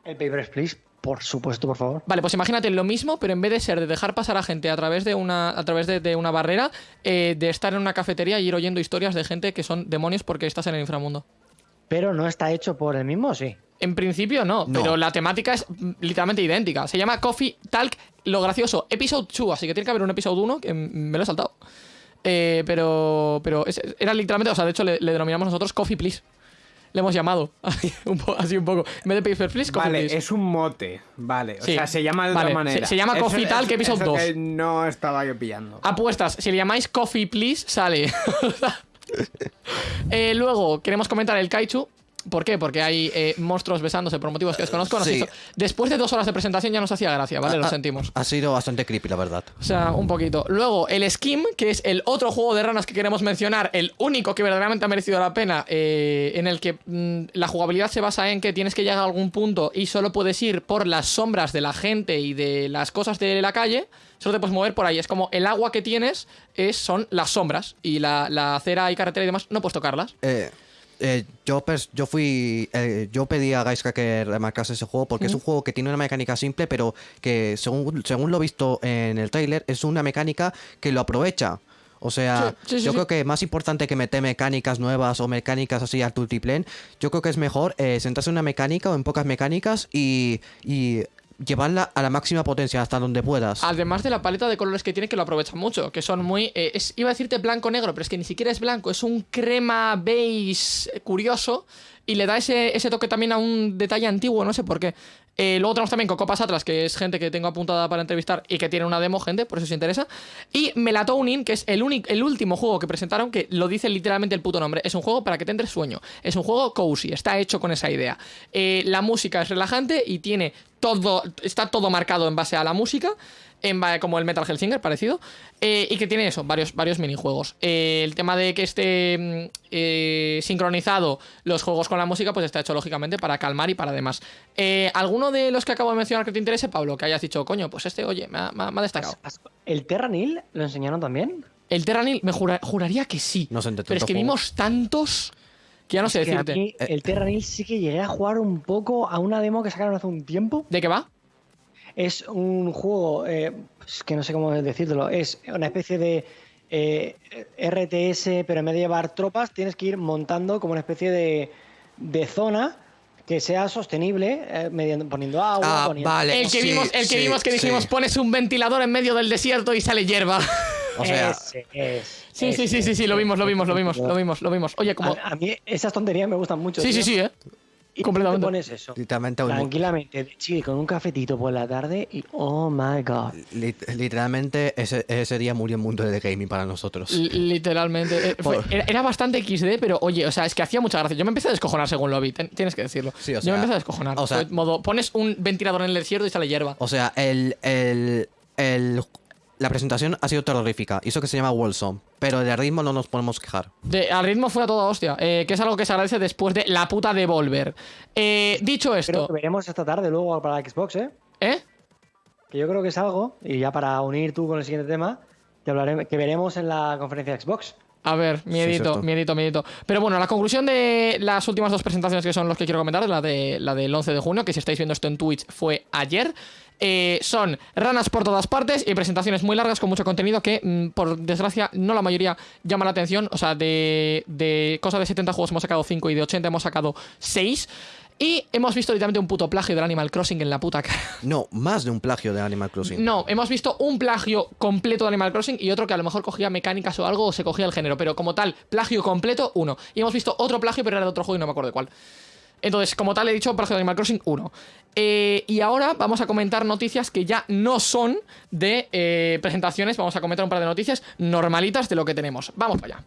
El Papers, Please, por supuesto, por favor. Vale, pues imagínate lo mismo, pero en vez de ser de dejar pasar a gente a través de una, a través de, de una barrera, eh, de estar en una cafetería y ir oyendo historias de gente que son demonios porque estás en el inframundo. Pero no está hecho por el mismo, sí. En principio no, No. pero la temática es mm, literalmente idéntica. Se llama Coffee Talk, lo gracioso, Episode 2, así que tiene que haber un Episode 1 que me lo he saltado. Eh, pero pero es- era literalmente, o sea, de hecho le, le denominamos nosotros Coffee Please. Le hemos llamado, así un, poco. En vez de Paper Please, Coffee Vale, Please. es un mote, vale. O Sí. sea, se llama de Vale, otra manera. se- se llama Coffee Talk Episode eso 2. que no estaba yo pillando. Apuestas, si le llamáis Coffee Please, sale. Eh, luego, queremos comentar el Kaichu. ¿Por qué? Porque hay eh, monstruos besándose por motivos que desconozco. Sí. hizo- Después de dos horas de presentación ya nos hacía gracia, ¿vale? Lo Ha- sentimos. Ha sido bastante creepy, la verdad. O sea, un poquito. Luego, el Skim, que es el otro juego de ranas que queremos mencionar, el único que verdaderamente ha merecido la pena, eh, en el que mm, la jugabilidad se basa en que tienes que llegar a algún punto y solo puedes ir por las sombras de la gente y de las cosas de la calle. Solo te puedes mover por ahí. Es como el agua que tienes es, son las sombras y la, la acera y carretera y demás no puedes tocarlas. Eh, eh, yo, pers- yo fui. eh, yo pedí a Gaiska que remarcase ese juego porque es un juego que tiene una mecánica simple, pero que según, según lo visto en el tráiler, es una mecánica que lo aprovecha. O sea, Sí, sí, sí, yo sí. creo que más importante que meter mecánicas nuevas o mecánicas así al multiplane, yo creo que es mejor eh, centrarse en una mecánica o en pocas mecánicas y, y llevarla a la máxima potencia hasta donde puedas. Además de la paleta de colores que tiene, que lo aprovechan mucho, que son muy. eh, es, iba a decirte blanco-negro, pero es que ni siquiera es blanco, es un crema beige curioso y le da ese, ese toque también a un detalle antiguo, no sé por qué. Eh, luego tenemos también Cocopas Atlas, que es gente que tengo apuntada para entrevistar y que tiene una demo, gente, por eso os interesa. Y Melatonin, que es el, el último juego que presentaron, que lo dice literalmente el puto nombre. Es un juego para que te sueño. Es un juego cozy, está hecho con esa idea. Eh, la música es relajante y tiene todo. Está todo marcado en base a la música. En, como el Metal Hellsinger, parecido. eh, y que tiene eso, varios, varios minijuegos. Eh, el tema de que esté mm, eh, sincronizado los juegos con la música, pues está hecho lógicamente para calmar y para demás. Eh, ¿Alguno de los que acabo de mencionar que te interese, Pablo? Que hayas dicho, coño, pues este, oye, me ha, me destacado. ¿El Terranil lo enseñaron también? El Terranil, me jura- juraría que sí. No sé, pero es que vimos tantos que ya no sé Es que a decirte. mí el Terranil sí que llegué a jugar un poco a una demo que sacaron hace un tiempo. ¿De qué va? Es un juego, eh, que no sé cómo decírtelo, es una especie de eh, RTS, pero en vez de llevar tropas, tienes que ir montando como una especie de, de zona que sea sostenible, eh, mediante- poniendo agua, Ah, poniendo... vale. El que sí, vimos, el que sí, vimos que dijimos, sí. pones un ventilador en medio del desierto y sale hierba. O sea, Ese Sí, sí, ese sí, sí, sí, lo vimos, lo vimos, lo vimos, lo vimos, lo vimos. Oye, como. A, a mí esas tonterías me gustan mucho. Sí, sí, sí, eh. Y completamente. Te pones eso. literalmente un- Tranquilamente, de chill, con un cafetito por la tarde y oh my god. Lit- literalmente ese, ese día murió el mundo del gaming para nosotros. Li- Literalmente. eh, fue- era, era bastante XD, pero oye, o sea, es que hacía mucha gracia. Yo me empecé a descojonar según lo vi, ten- tienes que decirlo. Sí, o Yo me empecé a descojonar. o sea- modo, pones un ventilador en el desierto y sale hierba. O sea, el, el, el- la presentación ha sido terrorífica. Hizo que se llama Wilson. Pero de ritmo no nos podemos quejar. De, al ritmo fue a toda hostia, eh, que es algo que se agradece después de la puta Devolver. Eh, dicho Creo esto, que veremos esta tarde luego para la Xbox, ¿eh? ¿eh? Que yo creo que es algo, y ya para unir tú con el siguiente tema, que, hablaremos, que veremos en la conferencia de Xbox. A ver, miedito, miedito, miedito. Pero bueno, la conclusión de las últimas dos presentaciones que son los que quiero comentar, la, de, la del 11 de junio, que si estáis viendo esto en Twitch fue ayer, eh, son ranas por todas partes y presentaciones muy largas con mucho contenido que, mm, por desgracia, no la mayoría llama la atención. O sea, de, de cosa de 70 juegos hemos sacado 5 y de 80 hemos sacado 6. Y hemos visto literalmente un puto plagio del Animal Crossing en la puta cara. No, más de un plagio de Animal Crossing. No, hemos visto un plagio completo de Animal Crossing y otro que a lo mejor cogía mecánicas o algo o se cogía el género, pero como tal, plagio completo, uno. Y hemos visto otro plagio, pero era de otro juego y no me acuerdo de cuál. Entonces, como tal, he dicho plagio de Animal Crossing 1. Eh, y ahora vamos a comentar noticias que ya no son de eh, presentaciones. Vamos a comentar un par de noticias normalitas de lo que tenemos. Vamos para allá.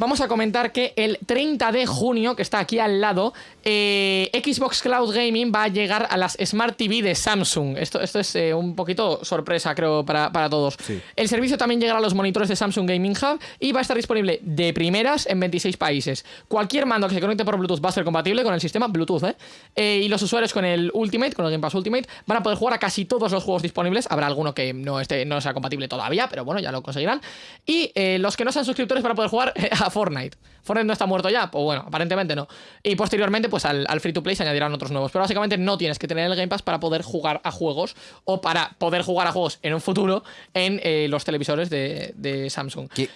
Vamos a comentar que el 30 de junio, que está aquí al lado, eh, Xbox Cloud Gaming va a llegar a las Smart TV de Samsung. Esto, esto es eh, un poquito sorpresa, creo, para, para todos. Sí. El servicio también llegará a los monitores de Samsung Gaming Hub y va a estar disponible de primeras en 26 países. Cualquier mando que se conecte por Bluetooth va a ser compatible con el sistema Bluetooth, ¿eh? Eh, y los usuarios con el Ultimate, con el Game Pass Ultimate, van a poder jugar a casi todos los juegos disponibles. Habrá alguno que no, esté, no sea compatible todavía, pero bueno, ya lo conseguirán. Y los que no sean suscriptores van a poder jugar eh, a Fortnite. Fortnite no está muerto ya, pues bueno, aparentemente no. Y posteriormente, pues al, al free to play se añadirán otros nuevos. Pero básicamente no tienes que tener el Game Pass para poder jugar a juegos o para poder jugar a juegos en un futuro en eh, los televisores de, de Samsung. ¿Qui-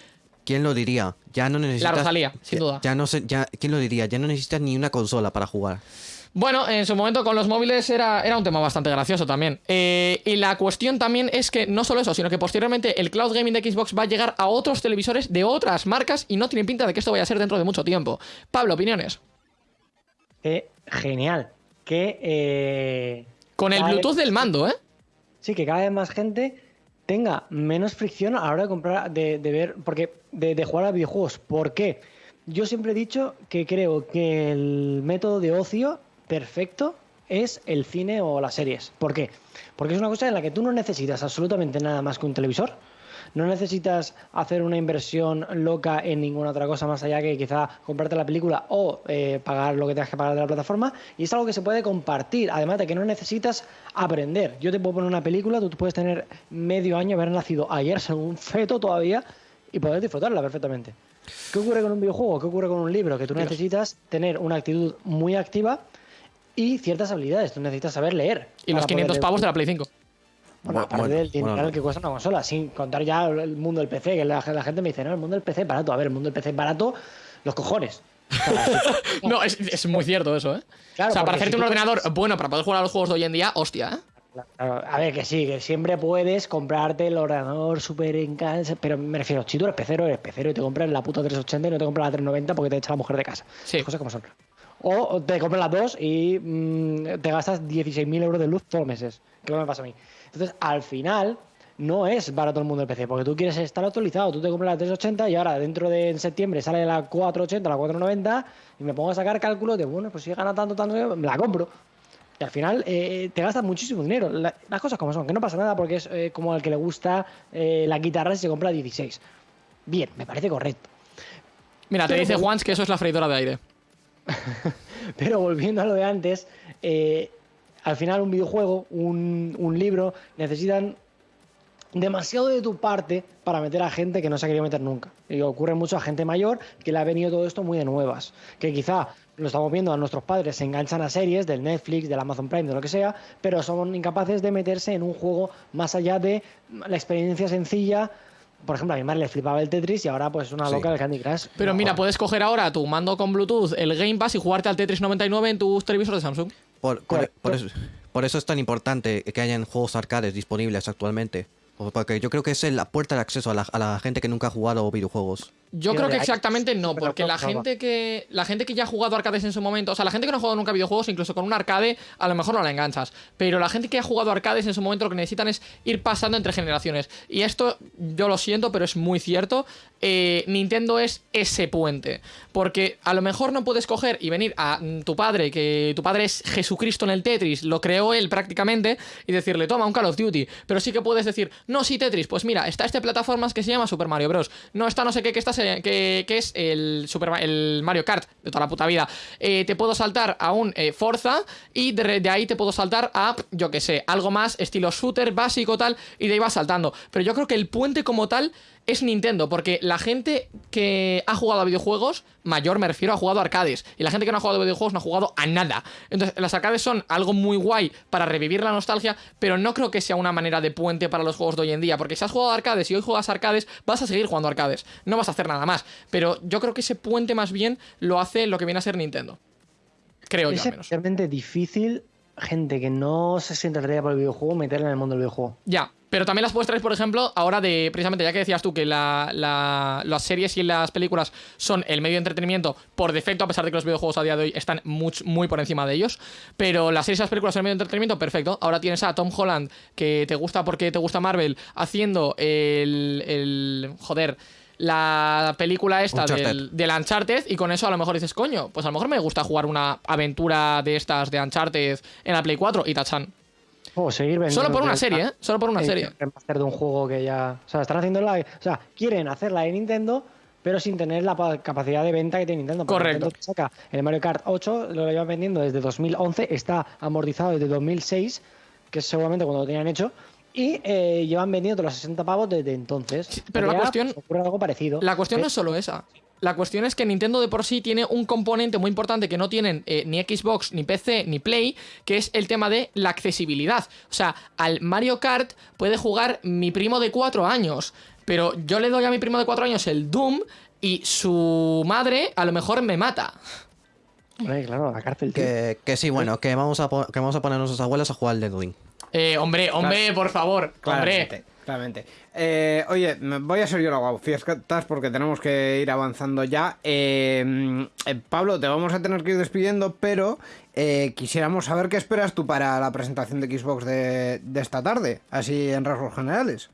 ¿Quién lo diría? Ya no necesitas. Rosalía, sin ya- duda. Ya no sé, ya, ¿Quién lo diría? Ya no necesitas ni una consola para jugar. Bueno, en su momento con los móviles era, era un tema bastante gracioso también. Eh, y la cuestión también es que no solo eso, sino que posteriormente el cloud gaming de Xbox va a llegar a otros televisores de otras marcas y no tiene pinta de que esto vaya a ser dentro de mucho tiempo. Pablo, opiniones. parece genial. Que. eh, Con el cada vez- Bluetooth del mando, ¿eh? Sí, que cada vez más gente tenga menos fricción a la hora de comprar, de, de ver, porque de, de jugar a videojuegos. ¿Por qué? Yo siempre he dicho que creo que el método de ocio perfecto es el cine o las series. ¿Por qué? Porque es una cosa en la que tú no necesitas absolutamente nada más que un televisor. No necesitas hacer una inversión loca en ninguna otra cosa más allá que quizá comprarte la película o eh, pagar lo que tengas que pagar de la plataforma. Y es algo que se puede compartir, además de que no necesitas aprender. Yo te puedo poner una película, tú puedes tener medio año, haber nacido ayer, ser un feto todavía, y poder disfrutarla perfectamente. ¿Qué ocurre con un videojuego? ¿Qué ocurre con un libro? Que tú necesitas tener una actitud muy activa y ciertas habilidades. Tú necesitas saber leer. Y los para 500 poder- pavos de la Play 5. bueno, Bu- aparte bueno, del dinero bueno, que cuesta una consola, sin contar ya el mundo del PC, que la, la gente me dice, no, el mundo del PC es barato. A ver, el mundo del PC es barato, los cojones. No, es, es muy cierto eso, ¿eh? Claro, o sea, para hacerte si un ordenador bueno para poder jugar a los juegos de hoy en día, hostia, ¿eh? Claro, a ver, que sí, que siempre puedes comprarte el ordenador súper en casa, pero me refiero, si tú eres pecero, eres pecero y te compras la puta 380 y no te compras la 390 porque te echa la mujer de casa. Sí. Las cosas como son. O te compras las dos y mm, te gastas 16.000 euros de luz todos los meses, que me pasa a mí. Entonces, al final, no es barato el mundo del PC, porque tú quieres estar actualizado, tú te compras la 380 y ahora dentro de en septiembre sale la 480, la 490 y me pongo a sacar cálculos de, bueno, pues si gana tanto, tanto, me la compro. Y al final eh, te gastas muchísimo dinero. La- las cosas como son, que no pasa nada porque es eh, como al que le gusta eh, la guitarra y se compra 16. Bien, me parece correcto. Mira, te dice Juans que eso es la freidora de aire. Pero volviendo a lo de antes, eh, al final un videojuego, un, un libro, necesitan demasiado de tu parte para meter a gente que no se ha querido meter nunca. Y ocurre mucho a gente mayor que le ha venido todo esto muy de nuevas. Que quizá lo estamos viendo a nuestros padres, se enganchan a series del Netflix, del Amazon Prime, de lo que sea, pero son incapaces de meterse en un juego más allá de la experiencia sencilla. Por ejemplo, a mi madre le flipaba el Tetris y ahora pues es una Sí. loca del Candy Crush. Pero No, mira, joder. puedes coger ahora tu mando con Bluetooth, el Game Pass y jugarte al Tetris 99 en tus televisores de Samsung. Por, por- Correcto. por eso, por eso es tan importante que hayan juegos arcades disponibles actualmente. Porque yo creo que es la puerta de acceso a la, a la gente que nunca ha jugado videojuegos. Yo creo que exactamente no, porque la gente que la gente que ya ha jugado arcades en su momento, o sea, la gente que no ha jugado nunca videojuegos, incluso con un arcade, a lo mejor no la enganchas. Pero la gente que ha jugado arcades en su momento lo que necesitan es ir pasando entre generaciones. Y esto, yo lo siento, pero es muy cierto. eh, Nintendo es ese puente. Porque a lo mejor no puedes coger y venir a mm, tu padre, que tu padre es Jesucristo en el Tetris, lo creó él prácticamente, y decirle, toma un Call of Duty. Pero sí que puedes decir, no, sí, Tetris, pues mira, está este plataformas que se llama Super Mario Bros. No está no sé qué, que, está, que, es el, Super, el Mario Kart de toda la puta vida. Eh, te puedo saltar a un eh, Forza y de, de ahí te puedo saltar a, yo que sé, algo más estilo shooter básico tal, y de ahí vas saltando. Pero yo creo que el puente como tal es Nintendo, porque la gente que ha jugado a videojuegos, mayor me refiero, ha jugado a arcades. Y la gente que no ha jugado a videojuegos no ha jugado a nada. Entonces, las arcades son algo muy guay para revivir la nostalgia, pero no creo que sea una manera de puente para los juegos de hoy en día. Porque si has jugado a arcades y hoy juegas a arcades, vas a seguir jugando a arcades. No vas a hacer nada más. Pero yo creo que ese puente más bien lo hace lo que viene a ser Nintendo. Creo yo es al menos. especialmente difícil gente que no se siente atraída por el videojuego meterla en el mundo del videojuego. Ya, pero también las puedes traer, por ejemplo, ahora de, precisamente, ya que decías tú que la- la- las series y las películas son el medio de entretenimiento por defecto, a pesar de que los videojuegos a día de hoy están muy por encima de ellos, pero las series y las películas son el medio de entretenimiento, perfecto. Ahora tienes a Tom Holland, que te gusta porque te gusta Marvel, haciendo el, el joder, la película esta Uncharted. del, del Uncharted y con eso a lo mejor dices, coño, pues a lo mejor me gusta jugar una aventura de estas de Uncharted en la Play 4 y tachan. O seguir vendiendo. Solo por una serie, ¿eh? Solo por una eh, serie. remaster de un juego que ya. O sea, están haciendo la. O sea, quieren hacerla de Nintendo, pero sin tener la pa- capacidad de venta que tiene Nintendo. porque Correcto. Nintendo saca el Mario Kart 8, lo llevan vendiendo desde 2011, está amortizado desde 2006, que es seguramente cuando lo tenían hecho. Y eh, llevan vendiendo los 60 pavos desde entonces. pero la cuestión- pues, ocurre algo parecido. La cuestión no Eh, es solo esa. La cuestión es que Nintendo de por sí tiene un componente muy importante que no tienen eh, ni Xbox, ni PC, ni Play, que es el tema de la accesibilidad. O sea, al Mario Kart puede jugar mi primo de 4 años, pero yo le doy a mi primo de 4 años el Doom y su madre a lo mejor me mata. hombre, claro, la cárcel. Que, que sí, bueno, que vamos a, po- que vamos a poner a nuestros abuelos a jugar al Dead Ring. Eh, hombre, hombre, por favor, hombre. Claramente. Eh, oye, voy a ser yo la guau, fiestas porque tenemos que ir avanzando ya. Eh, eh, Pablo, te vamos a tener que ir despidiendo, pero eh, quisiéramos saber qué esperas tú para la presentación de Xbox de, de esta tarde, así en rasgos generales.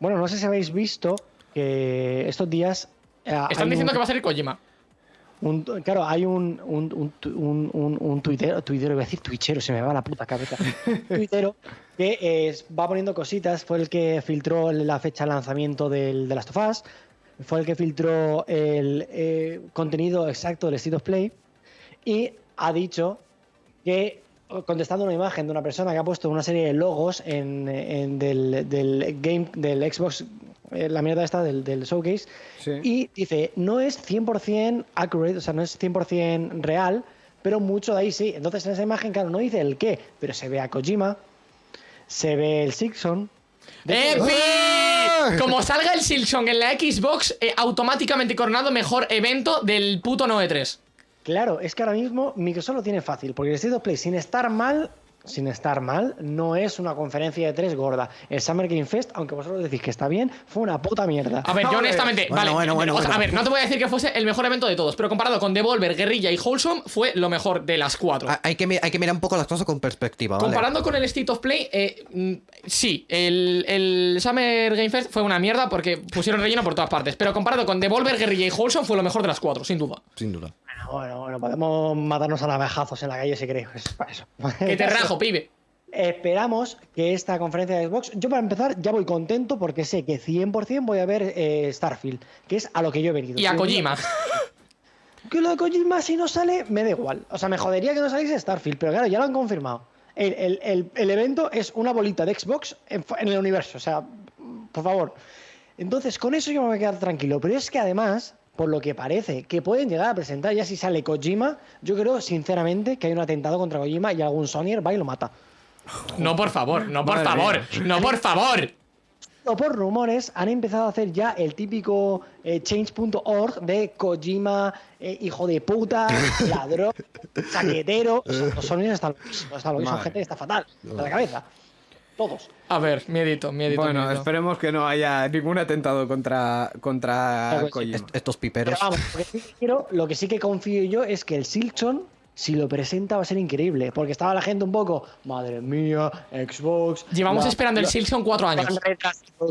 Bueno, no sé si habéis visto que estos días. eh, Están diciendo un- que va a ser Kojima. Un- claro, hay un, un, un, un, un, tuitero, tuitero, iba a decir twitchero, se me va la puta cabeza. tuitero que eh, va poniendo cositas, fue el que filtró la fecha de lanzamiento del, de Last of Us, fue el que filtró el eh, contenido exacto del State of Play y ha dicho que, contestando una imagen de una persona que ha puesto una serie de logos en, en del, del game del Xbox, eh, la mierda esta del, del showcase, Sí. y dice, no es 100% accurate, o sea, no es 100% real, pero mucho de ahí sí. Entonces en esa imagen, claro, no dice el qué, pero se ve a Kojima, se ve el Sixon. ¡Epi! ¡Eh, Como salga el Silksong en la Xbox, eh, automáticamente coronado mejor evento del puto Noe 3. Claro, es que ahora mismo Microsoft lo tiene fácil, porque el State of Play, sin estar mal, sin estar mal, no es una conferencia de tres gorda. El Summer Game Fest, aunque vosotros decís que está bien, fue una puta mierda. A ver, yo Joder. honestamente, Bueno, vale, bueno, bueno, o sea, bueno. a ver, no te voy a decir que fuese el mejor evento de todos, pero comparado con Devolver, Guerrilla y Wholesome, fue lo mejor de las cuatro. Ah, Hay que, hay que mirar un poco las cosas con perspectiva, ¿vale? Comparando con el State of Play, eh, mm, sí, el, el Summer Game Fest fue una mierda porque pusieron relleno por todas partes. Pero comparado con Devolver, Guerrilla y Wholesome, fue lo mejor de las cuatro, sin duda. Sin duda. Bueno, bueno, bueno, podemos matarnos a navajazos en la calle si queréis. Es para eso. Que te rajo, pibe. Esperamos que esta conferencia de Xbox, yo para empezar ya voy contento porque sé que 100% voy a ver eh, Starfield, que es a lo que yo he venido. Y a Kojima. Que lo de Kojima si no sale, me da igual. O sea, me jodería que no saliese Starfield, pero claro, ya lo han confirmado. El, el- el- el evento es una bolita de Xbox en, en el universo, o sea, por favor. Entonces, con eso yo me voy a quedar tranquilo. Pero es que además, por lo que parece, que pueden llegar a presentar ya si sale Kojima, yo creo sinceramente que hay un atentado contra Kojima y algún Sonyer va y lo mata. No, por favor, no, por Madre favor, no, por favor. O por rumores, han empezado a hacer ya el típico eh, change.org de Kojima, eh, hijo de puta, ladrón, chaquetero. O sea, los sonidos están están loquísimos, Madre. gente está fatal, de la cabeza. Todos. A ver, miedito, miedito. Bueno, miedito. esperemos que no haya ningún atentado contra, contra. Kojima. Est- estos Pero piperos. vamos, lo que, sí que quiero- lo que sí que confío yo es que el Silkson, si lo presenta, va a ser increíble. Porque estaba la gente un poco, madre mía, Xbox. Llevamos la- esperando el Silksong cuatro años.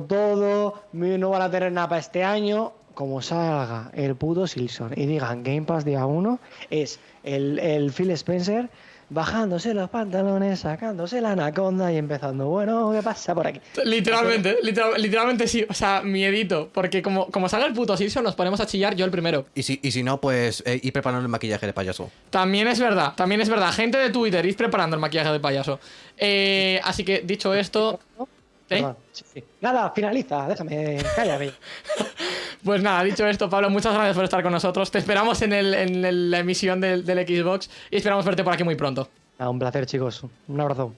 todo, no van a tener nada para este año. Como salga el puto Silson y digan Game Pass día 1, es el, el Phil Spencer bajándose los pantalones, sacándose la anaconda y empezando, bueno, ¿qué pasa por aquí? Literalmente, literal- literalmente sí. O sea, miedito. Porque como, como salga el puto Silksong, nos ponemos a chillar yo el primero. Y si, y si no, pues eh, ir preparando el maquillaje de payaso. También es verdad, también es verdad. Gente de Twitter, id preparando el maquillaje de payaso. Eh, así que, dicho esto. ¿Eh? Perdón, sí, sí. Nada, finaliza, déjame, cállame. Pues nada, dicho esto, Pablo, muchas gracias por estar con nosotros. Te esperamos en, la emisión del, Xbox y esperamos verte por aquí muy pronto. Nada, un placer, chicos. Un abrazo.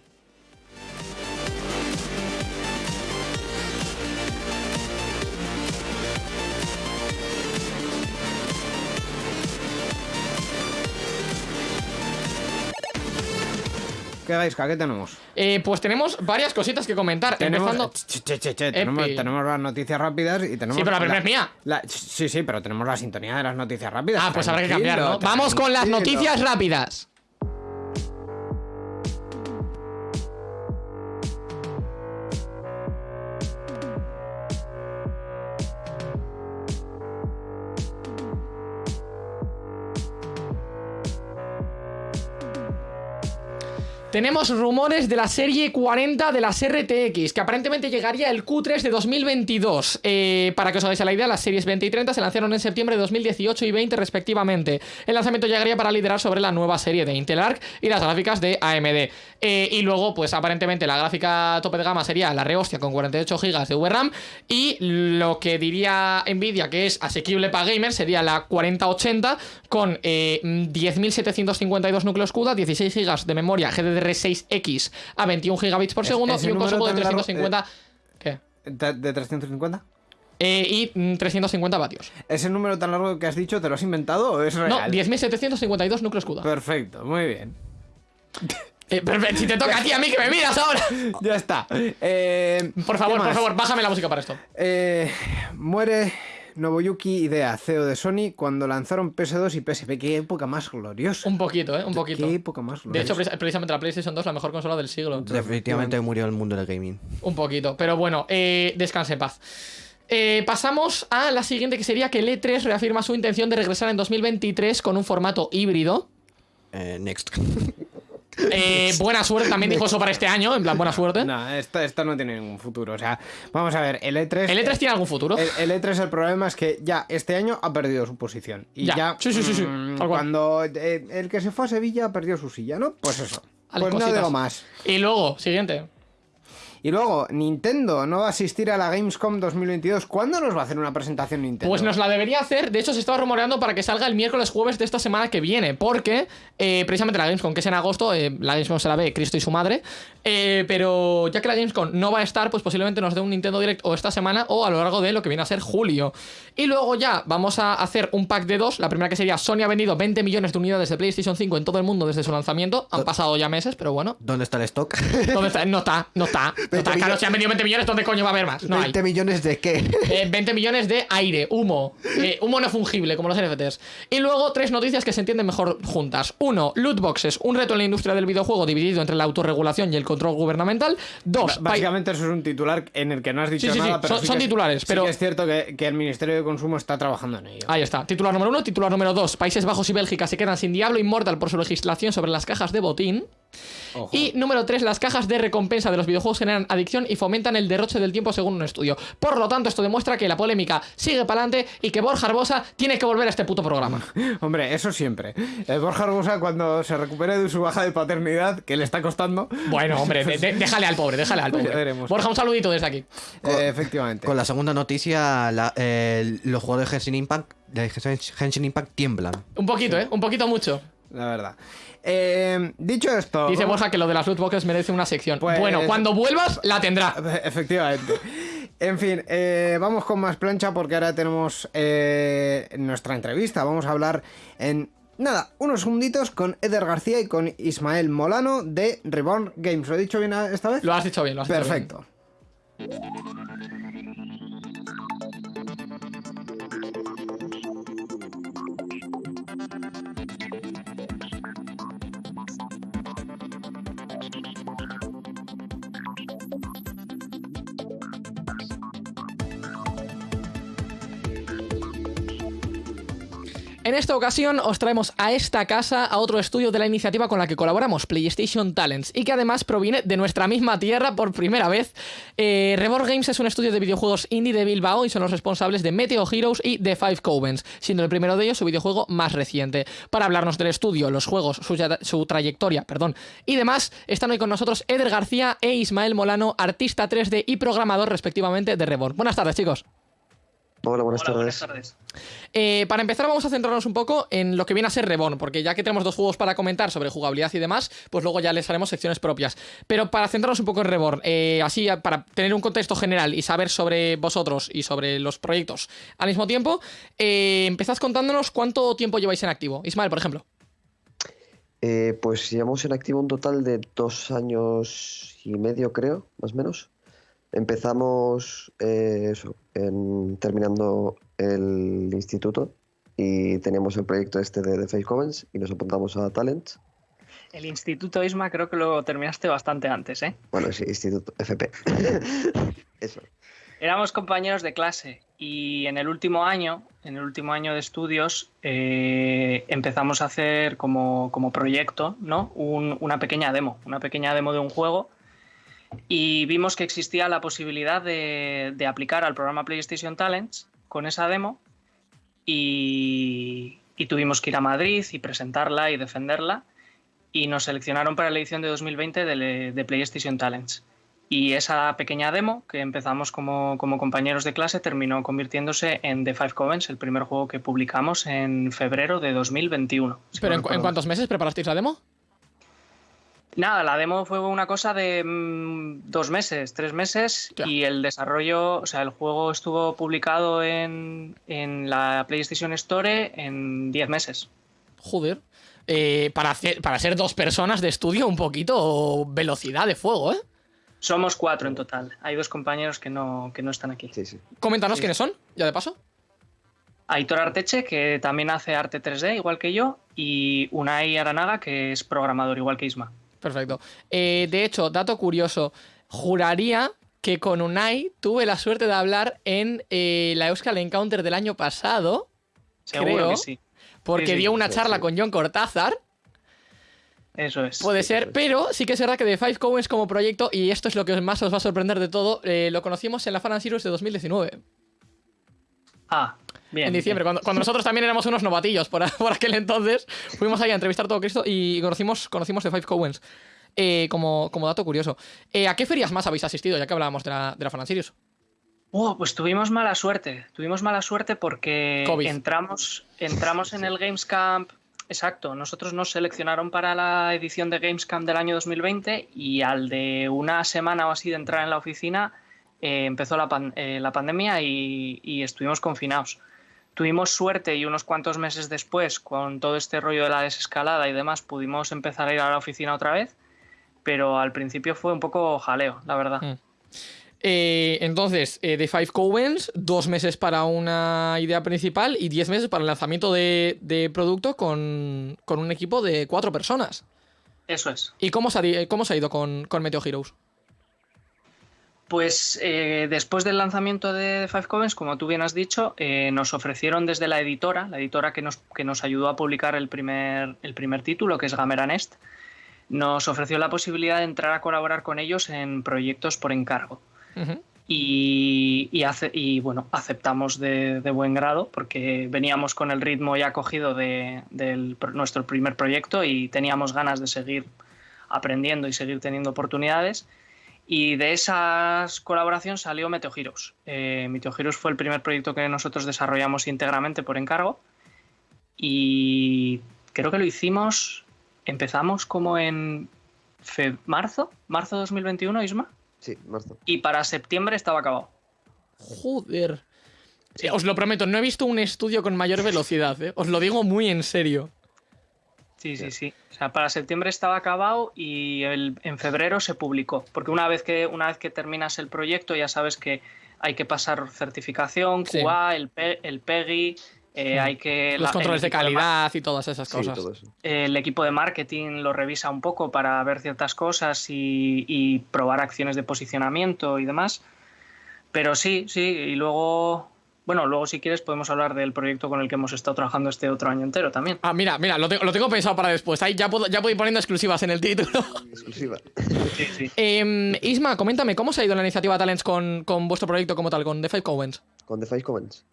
¿Qué Gaisca? ¿Qué tenemos? Eh, pues tenemos varias cositas que comentar. Tenemos, empezando. che, che, che, che, tenemos, tenemos las noticias rápidas y tenemos. Sí, pero la primera es mía. la- sí, sí, pero tenemos la sintonía de las noticias rápidas. Ah, pues habrá que cambiar, ¿no? Vamos con las noticias rápidas. Tenemos rumores de la serie 40 de las RTX, que aparentemente llegaría el Q3 de 2022. Eh, para que os hagáis la idea, las series 20 y 30 se lanzaron en septiembre de 2018 y 20 respectivamente. El lanzamiento llegaría para liderar sobre la nueva serie de Intel Arc y las gráficas de AMD. Eh, y luego, pues aparentemente la gráfica tope de gama sería la rehostia con 48 GB de VRAM y lo que diría Nvidia que es asequible para gamers sería la 4080 con eh, 10.752 núcleos CUDA, 16 GB de memoria GDDR6X a 21 GB por segundo y un consumo de tan largo, 350... ¿Qué? ¿De, de 350? Eh, y mm, 350 vatios. ¿Ese número tan largo que has dicho te lo has inventado o es real? No, 10.752 núcleos CUDA. Perfecto, muy bien. Eh, pero si te toca a ti, a mí que me miras ahora. Ya está. Eh, Por ¿qué favor, por favor, bájame la música para esto. Eh, muere Nobuyuki Idea, CEO de Sony, cuando lanzaron PS2 y PSP. Qué época más gloriosa. Un poquito, ¿eh? Un poquito. Qué época más De gloriosa. hecho, precis- precisamente la PlayStation 2 la mejor consola del siglo. Definitivamente murió el mundo del gaming. Un poquito. Pero bueno, eh, descanse en paz. Eh, pasamos a la siguiente, que sería que el E3 reafirma su intención de regresar en 2023 con un formato híbrido. Eh, next. Eh, buena suerte, también dijo eso para este año, en plan, buena suerte. No, esto, esto no tiene ningún futuro. O sea, vamos a ver, el E3. ¿El E3 tiene algún futuro? El, el E3 el problema es que ya este año ha perdido su posición. Y Ya. ya. Sí, sí, sí, sí. mm, cuando eh, el que se fue a Sevilla perdió su silla, ¿no? Pues eso. Vale, pues no digo más. Y luego, siguiente. Y luego, Nintendo no va a asistir a la Gamescom 2022. ¿Cuándo nos va a hacer una presentación Nintendo? Pues nos la debería hacer. De hecho, se estaba rumoreando para que salga el miércoles jueves de esta semana que viene. Porque eh, precisamente la Gamescom, que es en agosto, eh, la Gamescom se la ve Cristo y su madre. eh, pero ya que la Gamescom no va a estar, pues posiblemente nos dé un Nintendo Direct o esta semana o a lo largo de lo que viene a ser julio. Y luego ya vamos a hacer un pack de dos. La primera que sería Sony ha vendido 20 millones de unidades de PlayStation 5 en todo el mundo desde su lanzamiento. Han pasado ya meses, pero bueno. ¿Dónde está el stock? ¿Dónde está? No está, no está. No está. Claro, si han vendido 20 millones, ¿dónde coño va a haber más? No hay. 20 millones de qué? Eh, 20 millones de aire, humo. Eh, humo no fungible, como los NFTs. Y luego tres noticias que se entienden mejor juntas. Uno, loot boxes, un reto en la industria del videojuego dividido entre la autorregulación y el control gubernamental. Dos, Básicamente eso es un titular en el que no has dicho Sí, sí, sí, nada, pero son- sí son que es- titulares, sí pero- que es cierto que, que el Ministerio de Consumo está trabajando en ello. Ahí está. Titular número uno. Titular número dos. Países Bajos y Bélgica se quedan sin Diablo Immortal por su legislación sobre las cajas de botín. Ojo. Y número 3, las cajas de recompensa de los videojuegos generan adicción y fomentan el derroche del tiempo según un estudio. Por lo tanto, esto demuestra que la polémica sigue para adelante y que Borja Arbosa tiene que volver a este puto programa. Hombre, eso siempre. El Borja Arbosa cuando se recupere de su baja de paternidad, que le está costando, Bueno, hombre, de- de- déjale al pobre, déjale al pobre. Borja, un saludito desde aquí. eh, efectivamente. Con la segunda noticia, la- eh, los jugadores de Genshin Impact, de Genshin Impact tiemblan. Un poquito, ¿eh? Un poquito mucho. La verdad. Eh, dicho esto. Dice Borja que lo de las loot boxes merece una sección. Pues- Bueno, cuando vuelvas, la tendrá. Efectivamente. En fin, eh, vamos con más plancha porque ahora tenemos eh, nuestra entrevista. Vamos a hablar en nada, unos segunditos con Eder García y con Ismael Molano de Reborn Games. ¿Lo he dicho bien esta vez? Lo has dicho bien, lo has dicho bien. En esta ocasión os traemos a esta casa a otro estudio de la iniciativa con la que colaboramos, PlayStation Talents, y que además proviene de nuestra misma tierra por primera vez. Eh, Reborn Games es un estudio de videojuegos indie de Bilbao y son los responsables de Meteo Heroes y The Five Covens, siendo el primero de ellos su videojuego más reciente. Para hablarnos del estudio, los juegos, su, trayectoria, perdón, y demás, están hoy con nosotros Eder García e Ismael Molano, artista 3D y programador respectivamente de Reborn. Buenas tardes, chicos. Hola, buenas Hola, tardes. buenas tardes. Eh, para empezar vamos a centrarnos un poco en lo que viene a ser Reborn, porque ya que tenemos dos juegos para comentar sobre jugabilidad y demás, pues luego ya les haremos secciones propias. Pero para centrarnos un poco en Reborn, eh, así para tener un contexto general y saber sobre vosotros y sobre los proyectos al mismo tiempo, eh, empezad contándonos cuánto tiempo lleváis en activo. Ismael, por ejemplo. Eh, pues llevamos en activo un total de dos años y medio, creo, más o menos. Empezamos eso, en- terminando el instituto y teníamos el proyecto este de The Face Commons y nos apuntamos a Talent. El Instituto Isma creo que lo terminaste bastante antes, ¿eh? Bueno, sí, instituto FP. eso. Éramos compañeros de clase y en el último año, en el último año de estudios, eh, empezamos a hacer como, como proyecto, ¿no? Un- una pequeña demo, una pequeña demo de un juego y vimos que existía la posibilidad de, de aplicar al programa PlayStation Talents con esa demo y, y tuvimos que ir a Madrid y presentarla y defenderla y nos seleccionaron para la edición de 2020 de, de PlayStation Talents. Y esa pequeña demo que empezamos como, como compañeros de clase terminó convirtiéndose en The Five Covens, el primer juego que publicamos en febrero de 2021. si Pero no ¿en, cu- en cuántos meses preparasteis la demo? Nada, la demo fue una cosa de mm, dos meses, tres meses Ya. y el desarrollo, o sea, el juego estuvo publicado en, en la PlayStation Store en diez meses. Joder. eh, para, hacer, para ser dos personas de estudio, un poquito velocidad de fuego, ¿eh? Somos cuatro en total. Hay dos compañeros que no, que no están aquí. Sí, sí. Coméntanos Sí. quiénes son, ya de paso. Aitor Arteche, que también hace arte 3D, igual que yo, y Unai Aranaga, que es programador, igual que Isma. Perfecto. Eh, de hecho, dato curioso, juraría que con Unai tuve la suerte de hablar en eh, la Euskal Encounter del año pasado, Seguro Creo. que sí. porque Sí, sí, dio una charla sí. con John Cortázar, Eso es. puede ser, pero sí que es verdad que The Five Cowens como proyecto, y esto es lo que más os va a sorprender de todo, eh, lo conocimos en la Fan Series de 2019, Ah, bien. en diciembre, cuando, cuando nosotros también éramos unos novatillos por, por aquel entonces, fuimos ahí a entrevistar todo Cristo y conocimos, conocimos The Five Cowens. Eh, como, como dato curioso. Eh, ¿A qué ferias más habéis asistido, ya que hablábamos de la, de la Series? Oh, pues tuvimos mala suerte. Tuvimos mala suerte porque COVID. entramos, entramos en el Games Camp. Exacto, nosotros nos seleccionaron para la edición de Games Camp del año 2020 y al de una semana o así de entrar en la oficina eh, empezó la, pan- eh, la pandemia y, y estuvimos confinados. Tuvimos suerte y unos cuantos meses después, con todo este rollo de la desescalada y demás, pudimos empezar a ir a la oficina otra vez, pero al principio fue un poco jaleo, la verdad. Mm. Eh, entonces, eh, The Five Cowens, dos meses para una idea principal y diez meses para el lanzamiento de, de producto con, con un equipo de cuatro personas. Eso es. ¿Y cómo se ha, cómo se ha ido con, con Meteo Heroes? Pues eh, después del lanzamiento de Five Covens, como tú bien has dicho, eh, nos ofrecieron desde la editora, la editora que nos, que nos ayudó a publicar el primer, el primer título, que es Gamera Nest, nos ofreció la posibilidad de entrar a colaborar con ellos en proyectos por encargo. Y, y ace- y, bueno, aceptamos de, de buen grado porque veníamos con el ritmo ya cogido de, nuestro primer proyecto y teníamos ganas de seguir aprendiendo y seguir teniendo oportunidades. Y de esa colaboración salió Meteo Heroes. Eh, Meteo Heroes fue el primer proyecto que nosotros desarrollamos íntegramente por encargo. Y creo que lo hicimos, empezamos como en fe- marzo, marzo 2021, Isma. Sí, marzo. Y para septiembre estaba acabado. Joder. Os lo prometo, no he visto un estudio con mayor velocidad, ¿eh? Os lo digo muy en serio. Sí, sí, sí. O sea, para septiembre estaba acabado y el- en febrero se publicó. Porque una vez, que, una vez que terminas el proyecto ya sabes que hay que pasar certificación, Sí. QA, el, P- el PEGI, eh, hay que... Los la- controles de calidad y todas esas Sí, cosas. todo eso. el equipo de marketing lo revisa un poco para ver ciertas cosas y, y probar acciones de posicionamiento y demás. Pero sí, sí, y luego, bueno, luego si quieres podemos hablar del proyecto con el que hemos estado trabajando este otro año entero también. Ah, mira, mira, lo, tengo- lo tengo pensado para después. Ahí ya puedo, ya puedo ir poniendo exclusivas en el título. Exclusiva. Sí, sí. Em, Isma, coméntame, ¿cómo se ha ido la iniciativa Talents con, con vuestro proyecto como tal, con The Five Cowens? Con The Face Covens.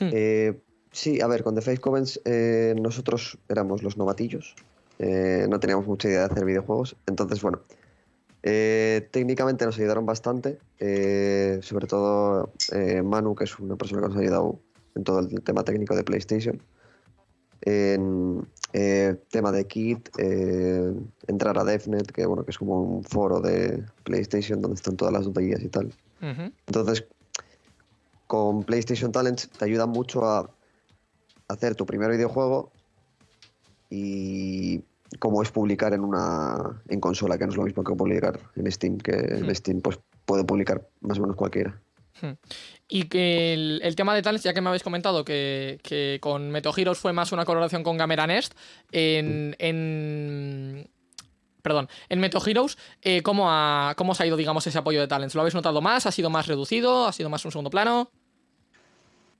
Hmm. Eh, sí, a ver, con The Face Covens eh, nosotros éramos los novatillos. eh, no teníamos mucha idea de hacer videojuegos. Entonces, bueno, eh, técnicamente nos ayudaron bastante. eh, sobre todo eh, Manu, que es una persona que nos ha ayudado en todo el tema técnico de PlayStation. En tema de kit, entrar a DevNet, que bueno, que es como un foro de PlayStation donde están todas las guías y tal. Entonces, con PlayStation Talents te ayuda mucho a hacer tu primer videojuego y cómo es publicar en una en consola, que no es lo mismo que publicar en Steam, que Hmm. en Steam pues puede publicar más o menos cualquiera. Y que el, el tema de Talents, ya que me habéis comentado que, que con Meto Heroes fue más una colaboración con Gamera Nest, en. en perdón, en Meto Heroes, eh, ¿cómo, ha, ¿cómo os ha ido, digamos, ese apoyo de Talents? ¿Lo habéis notado más? ¿Ha sido más reducido? ¿Ha sido más un segundo plano?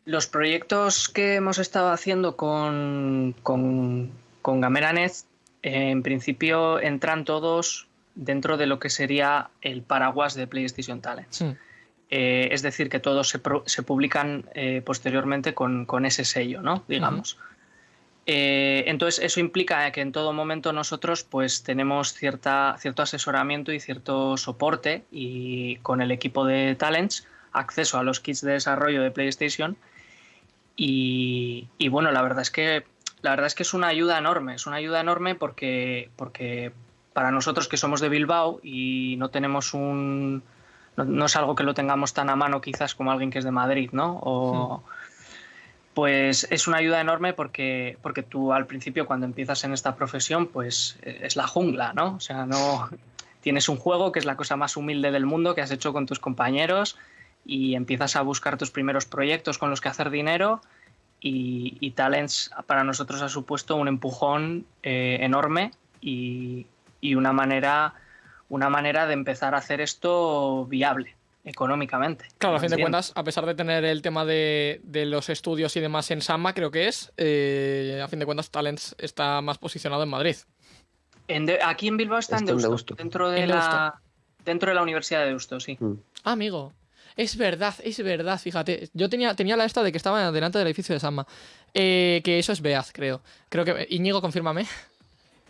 Los proyectos que hemos estado haciendo con, con, con Gamera Nest, en principio entran todos dentro de lo que sería el paraguas de PlayStation Talents. Eh, es decir, que todos se, pro- se publican eh, posteriormente con, con ese sello, ¿no? Digamos. Eh, entonces, eso implica que en todo momento nosotros pues, tenemos cierta, cierto asesoramiento y cierto soporte y con el equipo de Talents acceso a los kits de desarrollo de PlayStation y, y, bueno, la verdad es que la verdad es que es una ayuda enorme, es una ayuda enorme porque, porque para nosotros que somos de Bilbao y no tenemos un no, no es algo que lo tengamos tan a mano quizás como alguien que es de Madrid, ¿no? O, pues es una ayuda enorme porque, porque tú al principio cuando empiezas en esta profesión pues eh, es la jungla, ¿no? O sea, no tienes un juego que es la cosa más humilde del mundo que has hecho con tus compañeros y empiezas a buscar tus primeros proyectos con los que hacer dinero y, Talents para nosotros ha supuesto un empujón eh, enorme y, y una manera, una manera de empezar a hacer esto viable económicamente. Claro, a fin de cuentas, a pesar de tener el tema de, los estudios y demás en Samba, creo que es, eh, a fin de cuentas, Talents está más posicionado en Madrid. aquí en Bilbao está, en Deusto, dentro de la dentro de la Universidad de Deusto, sí. Mm. Ah, amigo. Es verdad, es verdad, fíjate. Yo tenía, tenía la esta de que estaba delante del edificio de Samba. Eh, que eso es Beaz, creo. Creo que. Íñigo, confírmame.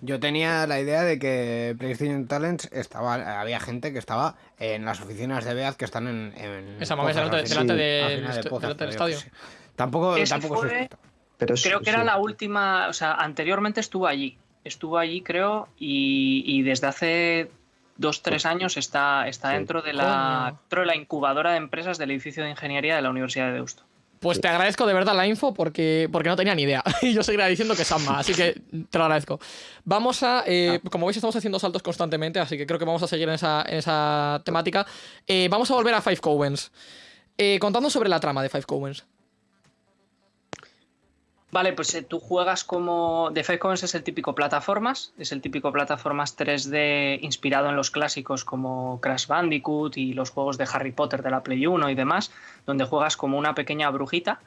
Yo tenía la idea de que PlayStation Talents estaba, había gente que estaba en las oficinas de Beaz que están en. en Esa mamá delante, delante, del estadio. Tampoco, tampoco Pero creo que era la última, o sea, anteriormente estuvo allí. Estuvo allí, creo, y, desde hace dos, tres años está, está dentro, de la, dentro de la incubadora de empresas del edificio de ingeniería de la Universidad de Deusto. Pues te agradezco de verdad la info porque, porque no tenía ni idea. Y yo seguiría diciendo que es Samba, así que te lo agradezco. Vamos a. Eh, ah. como veis, estamos haciendo saltos constantemente, así que creo que vamos a seguir en esa, temática. Eh, vamos a volver a Five Cowens. Eh, contando sobre la trama de Five Cowens. Vale, pues eh, tú juegas como. The Coins es el típico plataformas, es el típico plataformas 3D inspirado en los clásicos como Crash Bandicoot y los juegos de Harry Potter de la Play 1 y demás, donde juegas como una pequeña brujita